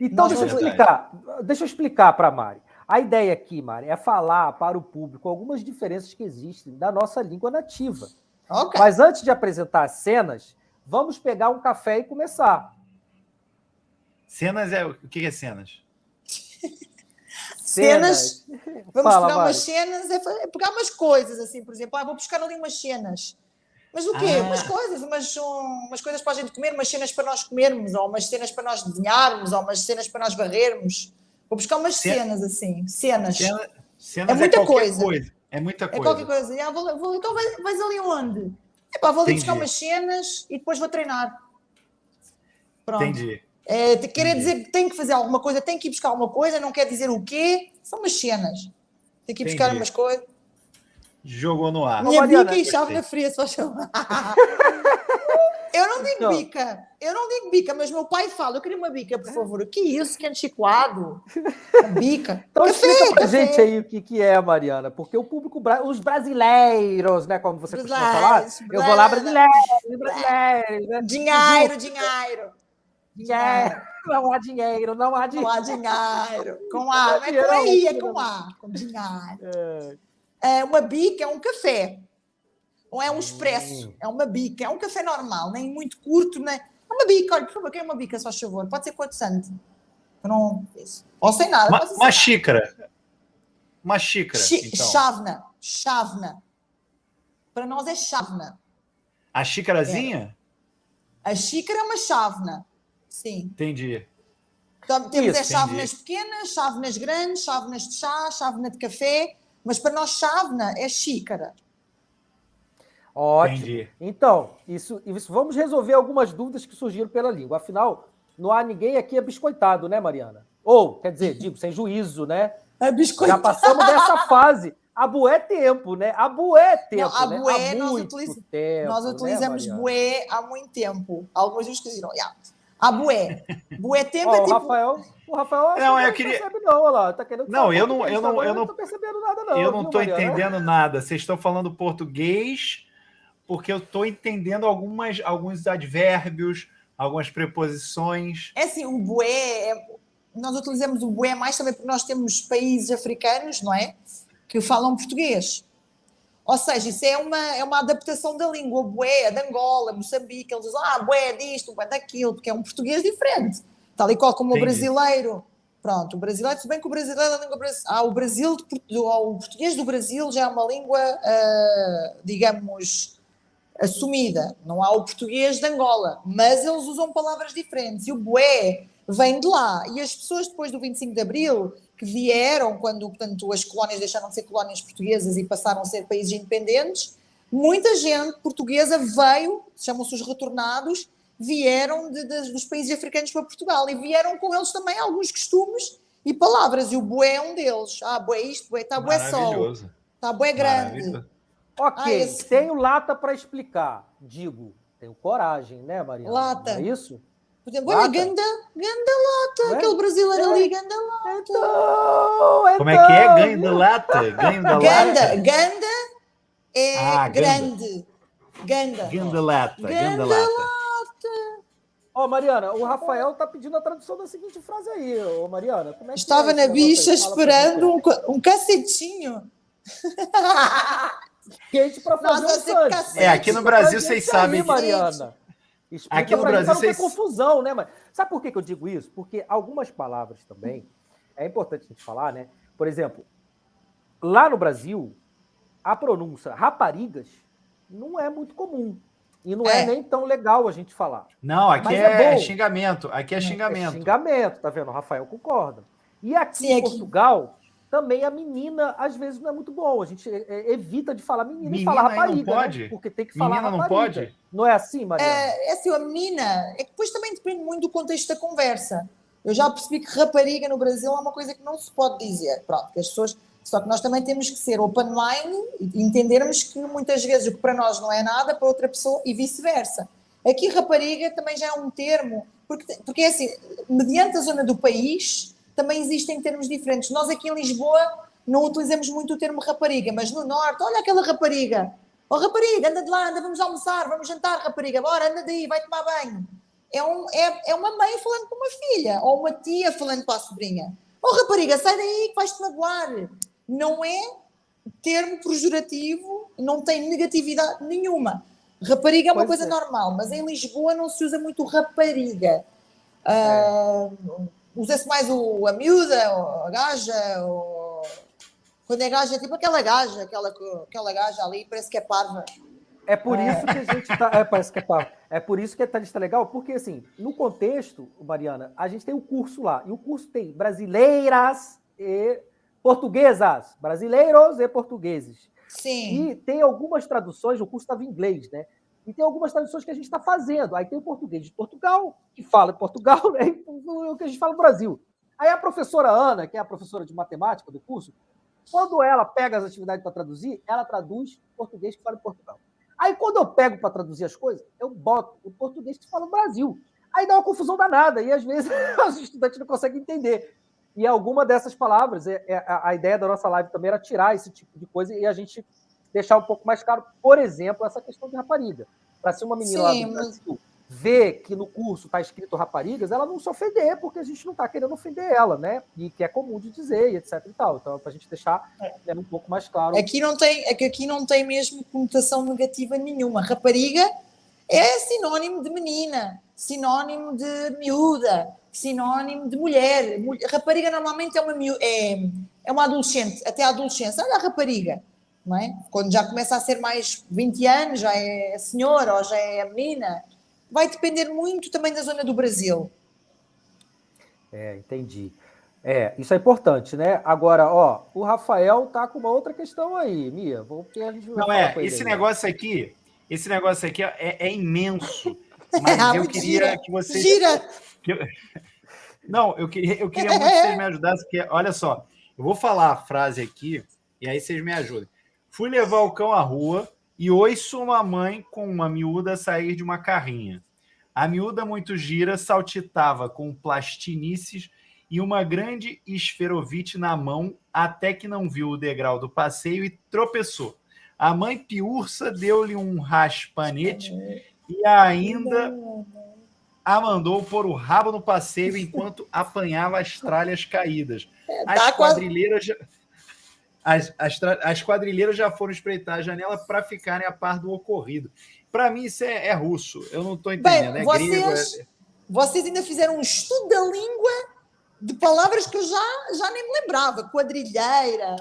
Então, deixa eu explicar. Deixa eu explicar para a Mari. A ideia aqui, Mari, é falar para o público algumas diferenças que existem da nossa língua nativa. Okay. Mas antes de apresentar as cenas, vamos pegar um café e começar. Cenas é o que é cenas? cenas. Vamos Fala, pegar umas cenas, é, é pegar umas coisas, assim, por exemplo, ah, vou buscar ali umas cenas. Mas o quê? Ah. Umas coisas, umas, umas coisas para a gente comer, umas cenas para nós comermos, ou umas cenas para nós desenharmos, ou umas cenas para nós varrermos. Vou buscar umas cenas assim, cenas. Cena, cenas é muita é coisa. coisa. É muita coisa. É qualquer coisa. Ah, vou, vou, então vais, vais, ali onde? Epá, vou ali Entendi. buscar umas cenas e depois vou treinar. Pronto. Entendi. É, quer dizer que tem que fazer alguma coisa, tem que ir buscar alguma coisa, não quer dizer o quê, são umas cenas. Tem que ir buscar Entendi. umas coisas. Jogou no ar. Minha bica e chave na fria, só chamar. eu não digo não. bica, eu não digo bica, mas meu pai fala, eu queria uma bica, por favor. O que é isso, que é chicoado? Bica. Então café, explica pra café. gente aí o que, que é, Mariana, porque o público, os brasileiros, né, como você costuma falar, eu vou lá, brasileiros, brasileiros. Né? Dinheiro, dinheiro. Dinheiro. Não há dinheiro, não há dinheiro. Não há dinheiro. Com A, não é com I, é com A, com dinheiro. É. É, uma bica é um café. Ou é um expresso, hum. é uma bica, é um café normal, nem muito curto, nem. É uma bica, olha, por favor, quer uma bica, só favor. Pode ser quanto santo. Não. Ou sem nada. Uma, uma xícara. Uma xícara. então. Chávena. Chávena. Para nós é chávena. A xícarazinha? É. A xícara é uma chávena. Sim. Entendi. Então, temos Isso, é chávenas pequenas, chávenas grandes, chávenas de chá, chávena de café mas para nós chávena é xícara. Ótimo. Entendi. Então, isso, isso, vamos resolver algumas dúvidas que surgiram pela língua. Afinal, não há ninguém aqui biscoitado, né, Mariana? Ou, quer dizer, digo, sem juízo, né? É biscoitado. Já passamos dessa fase. A bué é tempo, né? A bué é tempo. Não, a né? bué, nós, utiliz... tempo, nós né, utilizamos né, bué há muito tempo. Alguns nos diziam, yeah. A bué. Bué tempo oh, é tipo. Rafael, o Rafael não, eu queria... percebe não, olha lá, tá querendo Não, eu não, eu não, eu não tô percebendo nada não. Eu não estou entendendo nada. Vocês estão falando português porque eu estou entendendo algumas alguns advérbios, algumas preposições. É assim, o bué, é... nós utilizamos o bué mais também porque nós temos países africanos, não é? Que falam português. Ou seja, isso é uma, é uma adaptação da língua. O bué é de Angola, Moçambique, eles dizem, ah, bué é disto, bué daquilo, porque é um português diferente. Tal e qual como o brasileiro. Pronto, o brasileiro, se bem que o brasileiro é a língua ah, o Brasil, o português do Brasil já é uma língua, uh, digamos, assumida. Não há o português de Angola, mas eles usam palavras diferentes. E o bué vem de lá. E as pessoas depois do 25 de Abril, que vieram quando, portanto, as colónias deixaram de ser colónias portuguesas e passaram a ser países independentes, muita gente portuguesa veio, chamam-se os retornados, vieram de, de, dos países africanos para Portugal e vieram com eles também alguns costumes e palavras, e o bué é um deles. Ah, bué isto, bué, está bué sol, está bué grande. Ok, ah, esse... tenho lata para explicar. Digo, tenho coragem, né, Mariana? Lata. Não é isso? Por exemplo, olha, ganda, ganda lata, é? aquele brasileiro é. ali, ganda lata. Então, então... Como é que é? Ganda lata? Ganda lata? Ganda, ganda é ah, grande. Ganda. Ganda lata. Ganda, ganda lata. Ó, oh, Mariana, o Rafael tá pedindo a tradução da seguinte frase aí, ô Mariana. Como é Estava é na bicha esperando um, um cacetinho. Quente para fazer Nossa, um cacete. É, aqui no Brasil vocês sabem. Aí, Mariana. Explica aqui no Brasil vocês... confusão, né? Mas sabe por que eu digo isso? Porque algumas palavras também é importante a gente falar, né? Por exemplo, lá no Brasil, a pronúncia raparigas não é muito comum. E não é. é. nem tão legal a gente falar. Não, aqui é, é xingamento. Aqui é, é xingamento. É xingamento, tá vendo? O Rafael concorda. E aqui Sim, em Portugal, também a menina, às vezes, não é muito bom. A gente é, evita de falar menina, menina e falar rapariga. Não né? pode? Né? Porque tem que falar menina rapariga. não pode? Não é assim, Maria? É, é assim, a menina... É que depois também depende muito do contexto da conversa. Eu já percebi que rapariga no Brasil é uma coisa que não se pode dizer. Pronto, que as pessoas só que nós também temos que ser open mind e entendermos que muitas vezes o que para nós não é nada, para outra pessoa e vice-versa. Aqui, rapariga também já é um termo, porque, porque é assim, mediante a zona do país, também existem termos diferentes. Nós aqui em Lisboa não utilizamos muito o termo rapariga, mas no norte, olha aquela rapariga. Oh, rapariga, anda de lá, anda, vamos almoçar, vamos jantar, rapariga, bora, anda daí, vai tomar banho. É, um, é, é uma mãe falando com uma filha, ou uma tia falando com a sobrinha. Oh, rapariga, sai daí que vais-te magoar não é termo pejorativo, não tem negatividade nenhuma. Rapariga é uma pois coisa é. normal, mas em Lisboa não se usa muito rapariga. Uh, Usa-se mais o, a miúda, a gaja, ou... quando é gaja, é tipo aquela gaja, aquela, aquela gaja ali, parece que é parva. É por é. isso que a gente está. É, parece que é, é por isso que a lista é legal, porque assim, no contexto, Mariana, a gente tem o um curso lá, e o curso tem brasileiras e portuguesas, brasileiros e portugueses. Sim. E tem algumas traduções, o curso estava em inglês, né? E tem algumas traduções que a gente está fazendo. Aí tem o português de Portugal, que fala em Portugal, né? o que a gente fala no Brasil. Aí a professora Ana, que é a professora de matemática do curso, quando ela pega as atividades para traduzir, ela traduz português que fala em Portugal. Aí, quando eu pego para traduzir as coisas, eu boto o português que fala no Brasil. Aí dá uma confusão danada, e às vezes os estudantes não conseguem entender. E alguma dessas palavras, é, é, a ideia da nossa live também era tirar esse tipo de coisa e a gente deixar um pouco mais claro, por exemplo, essa questão de rapariga. Para ser uma menina Sim, lá do Brasil, vê que no curso está escrito raparigas, ela não se ofender, porque a gente não está querendo ofender ela, né? E que é comum de dizer, e etc e tal. Então, para a gente deixar é. né, um pouco mais claro. Aqui não tem, é que aqui não tem mesmo conotação negativa nenhuma. Rapariga é sinónimo de menina, sinónimo de miúda, sinónimo de mulher. Rapariga normalmente é uma, é, é uma adolescente, até a adolescência. Olha a rapariga. Não é? Quando já começa a ser mais 20 anos, já é senhora ou já é menina, vai depender muito também da zona do Brasil. É, entendi. É, isso é importante, né? Agora, ó, o Rafael tá com uma outra questão aí, Mia. Porque a gente Não é, esse aí. negócio aqui, esse negócio aqui é, é imenso. Mas é, eu queria gira, que vocês. Gira! Que eu... Não, eu queria, eu queria muito que vocês me ajudassem, porque, olha só, eu vou falar a frase aqui e aí vocês me ajudem. Fui levar o cão à rua, e ouço uma mãe com uma miúda sair de uma carrinha. A miúda muito gira saltitava com plastinices e uma grande esferovite na mão até que não viu o degrau do passeio e tropeçou. A mãe piurça deu-lhe um raspanete e ainda a mandou pôr o rabo no passeio enquanto apanhava as tralhas caídas. É, as quadrilheiras... As, as, as quadrilheiras já foram espreitar a janela para ficarem a par do ocorrido. Para mim, isso é, é, russo. Eu não estou entendendo. Bem, é vocês, grego, é... vocês ainda fizeram um estudo da língua de palavras que eu já, já nem me lembrava. Quadrilheira,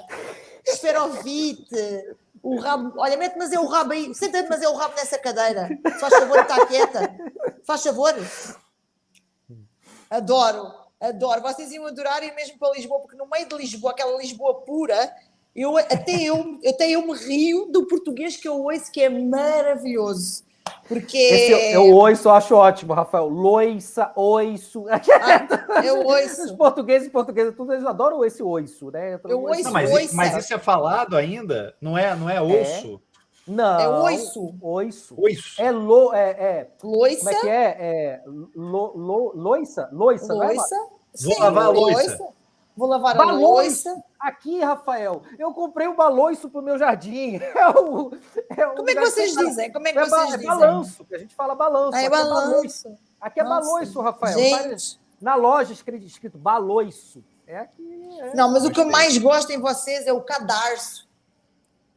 esferovite, o rabo. Olha, mete mas é o rabo aí. Senta-te, mas é o rabo nessa cadeira. Faz favor, está quieta. Faz favor. Adoro, adoro. Vocês iam adorar ir mesmo para Lisboa, porque no meio de Lisboa, aquela Lisboa pura, eu, até, eu, até eu me rio do português que eu ouço, que é maravilhoso. Porque. Esse eu, eu ouço, eu acho ótimo, Rafael. Loiça, oiço. Ah, eu ouço. Os portugueses e portugueses, tudo, eles adoram esse oiço, né? Eu ouço, não, mas, mas isso é falado ainda? Não é, não é osso? É. Não. É oiço. Oiço. Oiço. É, lo, é, é. Loiça. Como é que é? é lo, lo, loiça? Loiça, loiça. Não é? Vou lavar a loiça. loiça. Vou lavar a loiça. Aqui, Rafael, eu comprei um baloiço para o meu jardim. É o, é o Como é que vocês que dizem? Como é que é vocês é dizem? balanço, que a gente fala balanço. Ah, é balanço. Aqui é balanço, Rafael. Gente. Na loja escrito, escrito baloiço. É aqui. É... Não, mas o que eu mais gosto em vocês é o cadarço.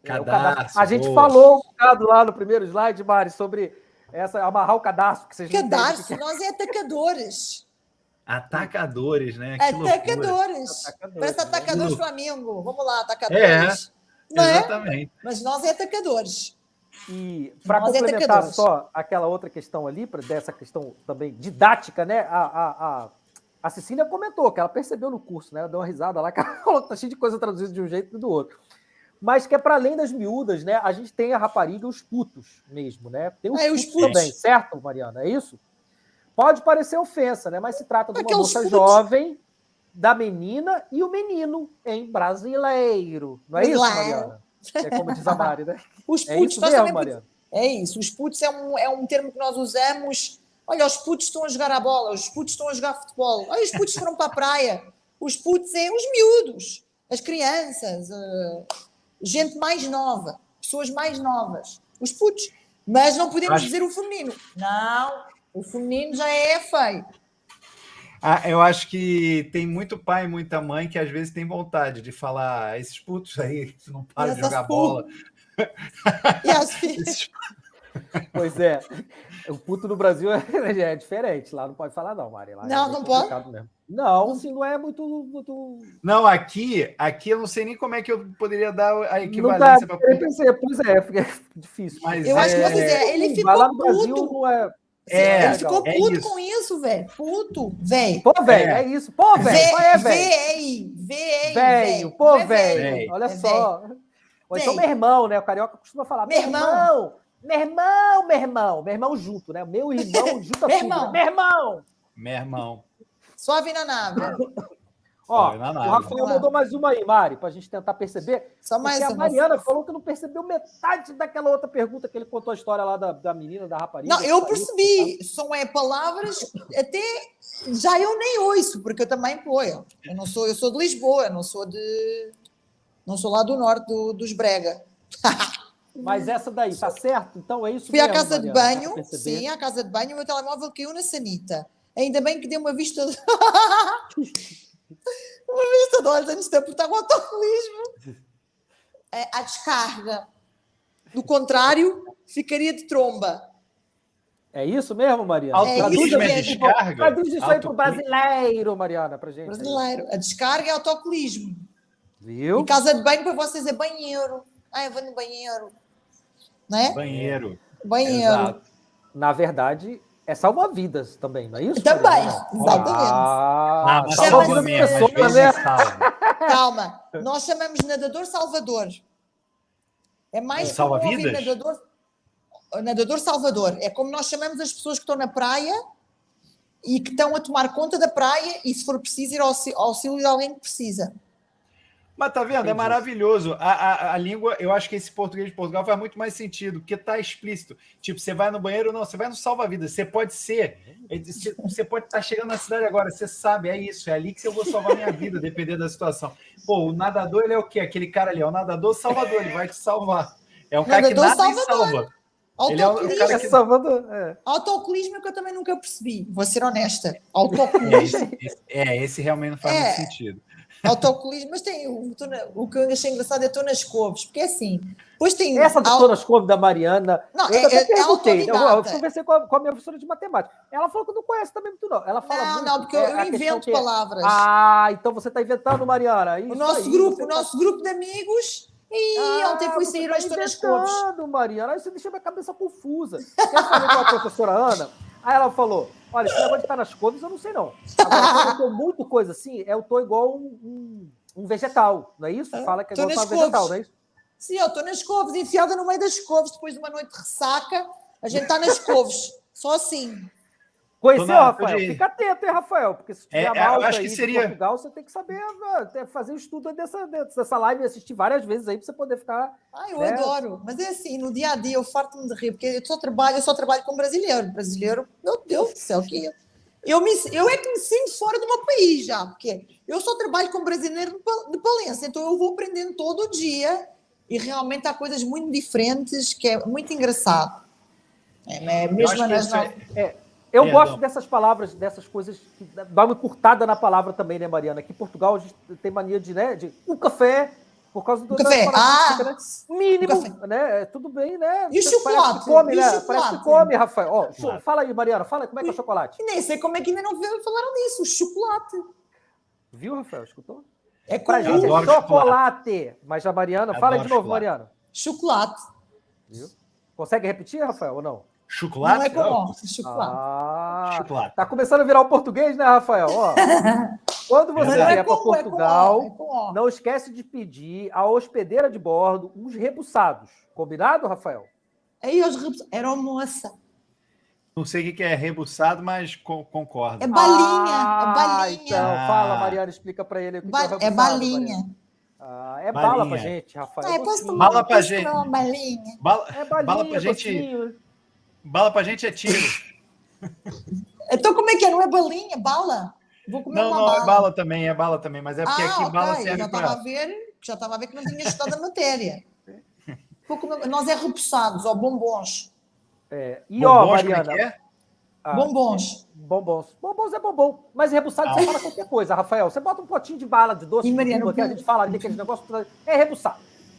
Cadarço. A gente falou um bocado lá no primeiro slide, Mari, sobre essa, amarrar o cadastro que vocês Cadarço, nós é atacadores. Atacadores, né? Que atacadores. atacadores. Parece atacadores né? Flamengo. Vamos lá, atacadores. É, Não é? exatamente. É? Mas nós é atacadores. E para é complementar é só aquela outra questão ali, dessa questão também didática, né? A, a, a, a Cecília comentou que ela percebeu no curso, né? Ela deu uma risada lá, que ela tá cheia de coisa traduzida de um jeito e do outro. Mas que é para além das miúdas, né? A gente tem a rapariga e os putos mesmo, né? Tem os, é, putos, os putos também, certo, Mariana? É isso? Pode parecer ofensa, né? Mas se trata de uma moça jovem, da menina e o menino em brasileiro. Não é isso, Mariana? É como diz a Mari, né? Os é putos, é isso mesmo, Mariana. É isso. Os putos é um, é um termo que nós usamos. Olha, os putos estão a jogar a bola, os putos estão a jogar futebol. Olha, os putos foram para a praia. Os putos é os miúdos, as crianças, uh, gente mais nova, pessoas mais novas. Os putos. Mas não podemos Acho... dizer o feminino. Não, o feminino já é feio. Ah, eu acho que tem muito pai e muita mãe que às vezes tem vontade de falar ah, esses putos aí que não param de jogar bola. E as filhas. Pois é. O puto no Brasil é, é, diferente. Lá não pode falar, não, Mari. Lá não, é não pode. Mesmo. Não, assim, não é muito, muito. Não, aqui, aqui eu não sei nem como é que eu poderia dar a equivalência para. Pois é, pois é, é difícil. Mas eu é... acho que vocês é, ele ficou lá no Brasil, puto. Não é... É, ele ficou é puto isso. com isso, velho. Puto, velho. Pô, velho, é. é. isso. Pô, velho. É, velho. Velho. Velho. Pô, velho. Olha só. Ou então, meu irmão, né? O carioca costuma falar, meu irmão. Meu irmão, meu irmão. Meu irmão junto, né? Meu irmão junto meu irmão. Meu irmão. Meu irmão. Suave na nave. Ó, o Rafael mandou mais uma aí, Mari, para a gente tentar perceber. Só mais a Mariana falou que não percebeu metade daquela outra pergunta que ele contou a história lá da, da menina, da rapariga. Não, eu percebi. São é, palavras até já eu nem ouço, porque eu também apoio. Eu não sou, eu sou de Lisboa, não sou de não sou lá do norte do, dos Brega. Mas essa daí, tá certo? Então é isso Fui mesmo, à casa Mariana, de banho, sim, à casa de banho, o meu telemóvel caiu na sanita. Ainda bem que deu uma vista. Uma vista de olhos antes de apertar o autocolismo. É, a descarga. Do contrário, ficaria de tromba. É isso mesmo, Mariana? Autocolismo é, é descarga? Traduz isso aí para o brasileiro, Mariana, para gente. Brasileiro. A descarga é autocolismo. Viu? E casa de banho para vocês é banheiro. Ah, eu vou no banheiro. Né? Banheiro. Banheiro. Exato. Na verdade, é salva-vidas também, não é isso? Também, exatamente. Ah, ah salva mesmo, né? Calma, nós chamamos nadador salvador. É mais é, salva-vidas? Nadador, nadador salvador. É como nós chamamos as pessoas que estão na praia e que estão a tomar conta da praia e, se for preciso, ir ao auxílio de alguém que precisa. Mas tá vendo? É Entendi. É maravilhoso. A, a, a, língua, eu acho que esse português de Portugal faz muito mais sentido, porque tá explícito. Tipo, você vai no banheiro, não, você vai no salva-vidas. Você pode ser. É você pode estar tá chegando na cidade agora, você sabe, é isso, é ali que eu vou salvar minha vida, dependendo da situação. Pô, o nadador, ele é o quê? Aquele cara ali, é o nadador salvador, ele vai te salvar. É um cara que nada salvador. e salva. Ele é o cara que... Salvador. É. Autocolismo é que eu também nunca percebi, vou ser honesta. Autocolismo. É, esse, esse, é, esse realmente não faz é. muito sentido. Autocolismo, mas tem o, o que eu achei engraçado é Tô nas Couves, porque é assim. Depois tem Essa do Tô nas Couves da Mariana. Não, eu é, é, eu, eu conversei com a, com a, minha professora de matemática. Ela falou que não conhece também muito, não. Ela fala. Não, muito, não, porque eu, eu invento palavras. Ah, então você está inventando, Mariana. Isso o nosso aí, grupo, o tá... nosso grupo de amigos. E ah, ontem fui sair tá hoje Tô nas Couves. Mariana, aí você deixa minha cabeça confusa. Quer saber com a professora Ana? Aí ela falou: Olha, esse negócio de estar nas couves, eu não sei não. Agora, eu tô muito coisa assim, eu tô igual um, um um vegetal, não é isso? É. Fala que é igual um vegetal, não é isso? Sim, eu estou nas couves, enfiada no meio das couves, depois de uma noite de ressaca, a gente está nas couves, só assim. Conheceu, Rafael? De... Fica atento, hein, Rafael? Porque se tiver é, é eu acho que seria... Portugal, você tem que saber fazer um estudo dessa, dessa live e assistir várias vezes aí para você poder ficar. Ah, eu né? adoro. Mas é assim, no dia a dia eu farto-me de rir, porque eu só trabalho, eu só trabalho com brasileiro. Brasileiro, meu Deus do céu, que eu, me, eu é que me sinto fora do meu país já, porque eu só trabalho com brasileiro de Palença, então eu vou aprendendo todo dia e realmente há coisas muito diferentes que é muito engraçado. É, mesmo nas é, eu gosto dessas palavras, dessas coisas, que dá uma curtada na palavra também, né, Mariana? Aqui em Portugal a gente tem mania de, né, de um café, por causa do café. Ah, né? Mínimo, né? É, tudo bem, né? E o chocolate? Parece que come, e né? Chocolate? Parece que come, Rafael. Ó, oh, fala aí, Mariana, fala aí como é que é o chocolate. E nem sei como é que ainda não falaram nisso, o chocolate. Viu, Rafael? Escutou? É pra gente é chocolate. chocolate. Mas a Mariana, fala de novo, chocolate. Mariana. Chocolate. Viu? Consegue repetir, Rafael, ou não? Chocolate? Não é com chocolate. Ah, chocolate. Tá começando a virar o português, né, Rafael? Ó, quando você é vier para Portugal, é com, é não esquece de pedir à hospedeira de bordo uns rebuçados. Combinado, Rafael? Aí os rebuçados. Era moça. Não sei o que é rebuçado, mas concordo. É balinha, é ah, é balinha. Então, ah. fala, Mariana, explica para ele o que ba é rebuçado. É balinha. Ah, é balinha. bala pra gente, Rafael. Ah, posso tomar bala pra gente. balinha. Bala, é balinha, bala pra gente. Bala pra gente é tiro. então como é que é? Não é balinha, bala? Vou comer não, uma não, é bala. é bala também, é bala também, mas é porque ah, aqui okay. bala serve já estava a ver, já estava a ver que não tinha estudado a matéria. Comer, nós é repousados, ou bombons. É. E bombons, ó, Mariana, é é? Ah, bombons. Bombons. Bombons é bombom. Mas rebuçado ah. você fala qualquer coisa, Rafael. Você bota um potinho de bala de doce, e Mariana, que a gente fala ali, aquele negócio. É rebuçado.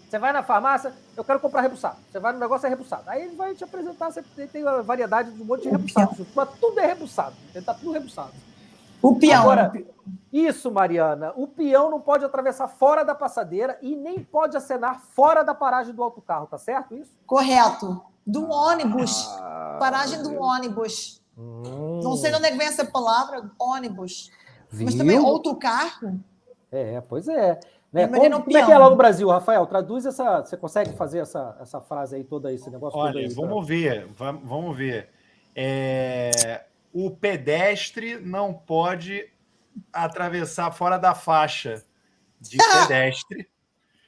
Você vai na farmácia, eu quero comprar rebuçado. Você vai no negócio, é rebuçado. Aí ele vai te apresentar, você tem uma variedade de um monte de rebuçados. Mas tudo é rebuçado. Ele tá tudo rebuçado. O peão. Agora, isso, Mariana. O peão não pode atravessar fora da passadeira e nem pode acenar fora da paragem do autocarro, tá certo isso? Correto. Do ônibus. Ah, paragem do ônibus. Hum. Não sei de onde é que vem essa palavra, ônibus. Viu? Mas também autocarro. É, pois é. Né? Como, como, é que é lá no Brasil, Rafael? Traduz essa. Você consegue fazer essa, essa frase aí toda, esse negócio Olha, aí, vamos pra... ver, vamos ver. É, o pedestre não pode atravessar fora da faixa de ah! pedestre.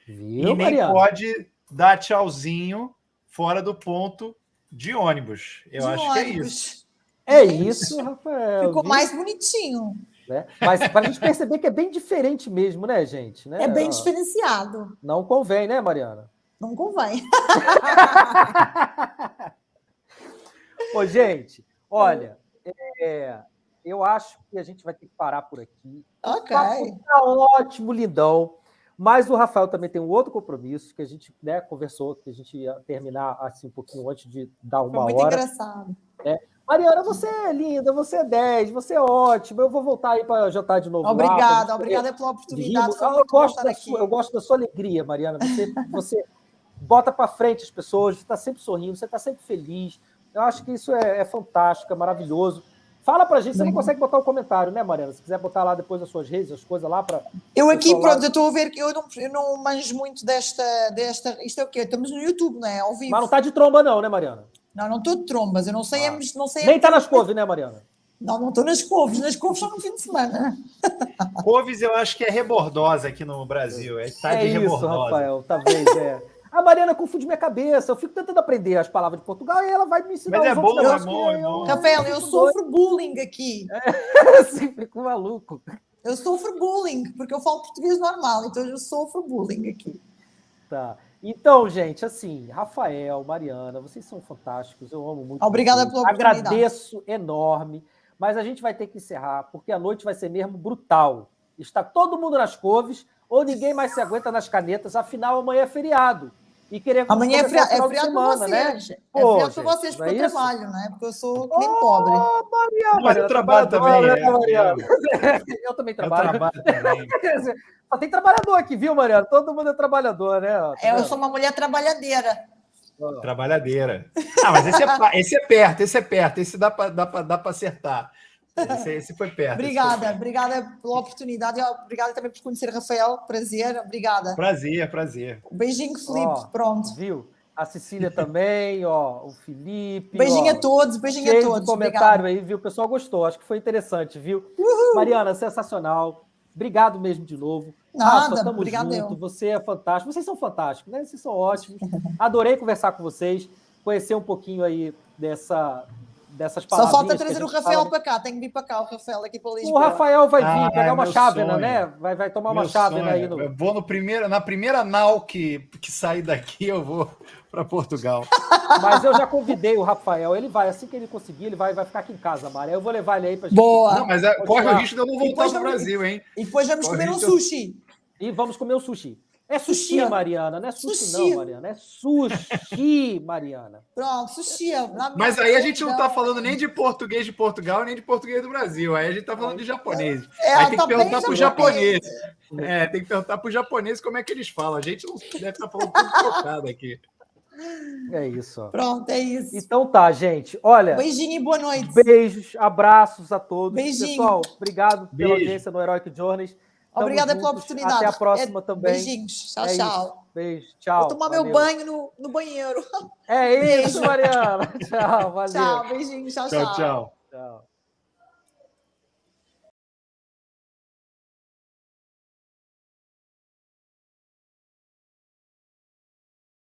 Viu, e nem Mariana? pode dar tchauzinho fora do ponto de ônibus. Eu de acho ônibus. que é isso. É isso, Rafael. Ficou viu? mais bonitinho. Né? Mas para a gente perceber que é bem diferente mesmo, né, gente? Né? É bem diferenciado. Não convém, né, Mariana? Não convém. Ô, gente, olha, é, eu acho que a gente vai ter que parar por aqui. Ok. Tá ótimo, lindão. Mas o Rafael também tem um outro compromisso que a gente né, conversou, que a gente ia terminar assim um pouquinho antes de dar uma Foi muito hora. engraçado. É. Mariana, você é linda, você é 10, você é ótima. Eu vou voltar aí para jantar de novo. Obrigada, obrigada pela oportunidade. Eu gosto, da sua, eu gosto da sua alegria, Mariana. Você, você bota para frente as pessoas, você está sempre sorrindo, você está sempre feliz. Eu acho que isso é, é fantástico, é maravilhoso. Fala pra gente, você não consegue botar o um comentário, né, Mariana? Se quiser botar lá depois as suas redes, as coisas lá para. Eu aqui, pronto, eu estou a ver que eu não, eu não manjo muito desta, desta. Isto é o quê? Estamos no YouTube, não é? Ao vivo. Mas não está de tromba, não, né, Mariana? Não, não estou de trombas, eu não sei. Ah. Não sei Nem está nas couves, né, Mariana? Não, não estou nas couves, nas couves só no fim de semana. couves eu acho que é rebordosa aqui no Brasil, é tá é de isso, rebordosa. Rafael, talvez, é. A Mariana confunde minha cabeça. Eu fico tentando aprender as palavras de Portugal e ela vai me ensinar. Mas é bom, é bom, é bom. Rafael, eu sofro bullying aqui. É, assim, fico maluco. Eu sofro bullying, porque eu falo português normal, então eu sofro bullying aqui. Tá. Então, gente, assim, Rafael, Mariana, vocês são fantásticos. Eu amo muito. Obrigada vocês. pela oportunidade. Agradeço enorme. Mas a gente vai ter que encerrar, porque a noite vai ser mesmo brutal. Está todo mundo nas couves, ou ninguém mais se aguenta nas canetas, afinal, amanhã é feriado e querer Amanhã é, fria, é friado semana, vocês. Né? É friado para vocês, porque é eu trabalho, né? Porque eu sou nem oh, pobre. Maria, Maria, eu trabalho também. Né, eu também trabalho. Eu trabalho também. Só tem trabalhador aqui, viu, Mariana? Todo mundo é trabalhador, né? É, eu sou uma mulher trabalhadeira. Trabalhadeira. Ah, mas esse é, esse é perto, esse é perto, esse dá para dá dá acertar. Esse, esse foi perto. obrigada, foi... obrigada pela oportunidade. Obrigada também por conhecer Rafael. Prazer, obrigada. Prazer, prazer. Um beijinho, Felipe. Ó, Pronto. Viu? A Cecília também, ó, o Felipe. Beijinho ó, a todos, beijinho a todos. comentário Obrigada. aí, viu? O pessoal gostou, acho que foi interessante, viu? Uhul. Mariana, sensacional. Obrigado mesmo de novo. Nada, Rafa, tamo obrigado junto. Eu. Você é fantástico. Vocês são fantásticos, né? Vocês são ótimos. Adorei conversar com vocês, conhecer um pouquinho aí dessa dessas palavras. Só falta trazer o Rafael fala... para cá, tem que vir para cá o Rafael aqui para Lisboa. O Rafael vai vir, ah, pegar é uma chávena, né? Vai, vai tomar meu uma chávena aí. No... Eu vou no primeiro, na primeira nau que, que sair daqui, eu vou para Portugal. Mas eu já convidei o Rafael, ele vai, assim que ele conseguir, ele vai, vai ficar aqui em casa, Mara. Eu vou levar ele aí para gente. Boa! Não, mas é, corre o risco de eu não voltar para o Brasil, hein? E depois vamos corre comer um sushi. E vamos comer um sushi. É sushi, Mariana. Não é sushi, sushi, não, Mariana. É sushi, Mariana. Pronto, sushi. É Mas aí a gente não está falando nem de português de Portugal, nem de português do Brasil. Aí a gente está falando de japonês. É, aí tem que perguntar para o japonês. É, tem que perguntar para o japonês como é que eles falam. A gente não deve estar tá falando tudo trocado aqui. É isso. Ó. Pronto, é isso. Então tá, gente. Olha. Beijinho e boa noite. Beijos, abraços a todos. Beijinho. Pessoal, obrigado Beijo. pela audiência no Heroic Journeys. Obrigada pela oportunidade. Até a próxima é, também. Beijinhos. Tchau, é tchau. Beijo. Tchau. Vou tomar valeu. meu banho no, no banheiro. É isso, Mariana. tchau. Valeu. Tchau. Beijinhos. tchau. tchau. tchau.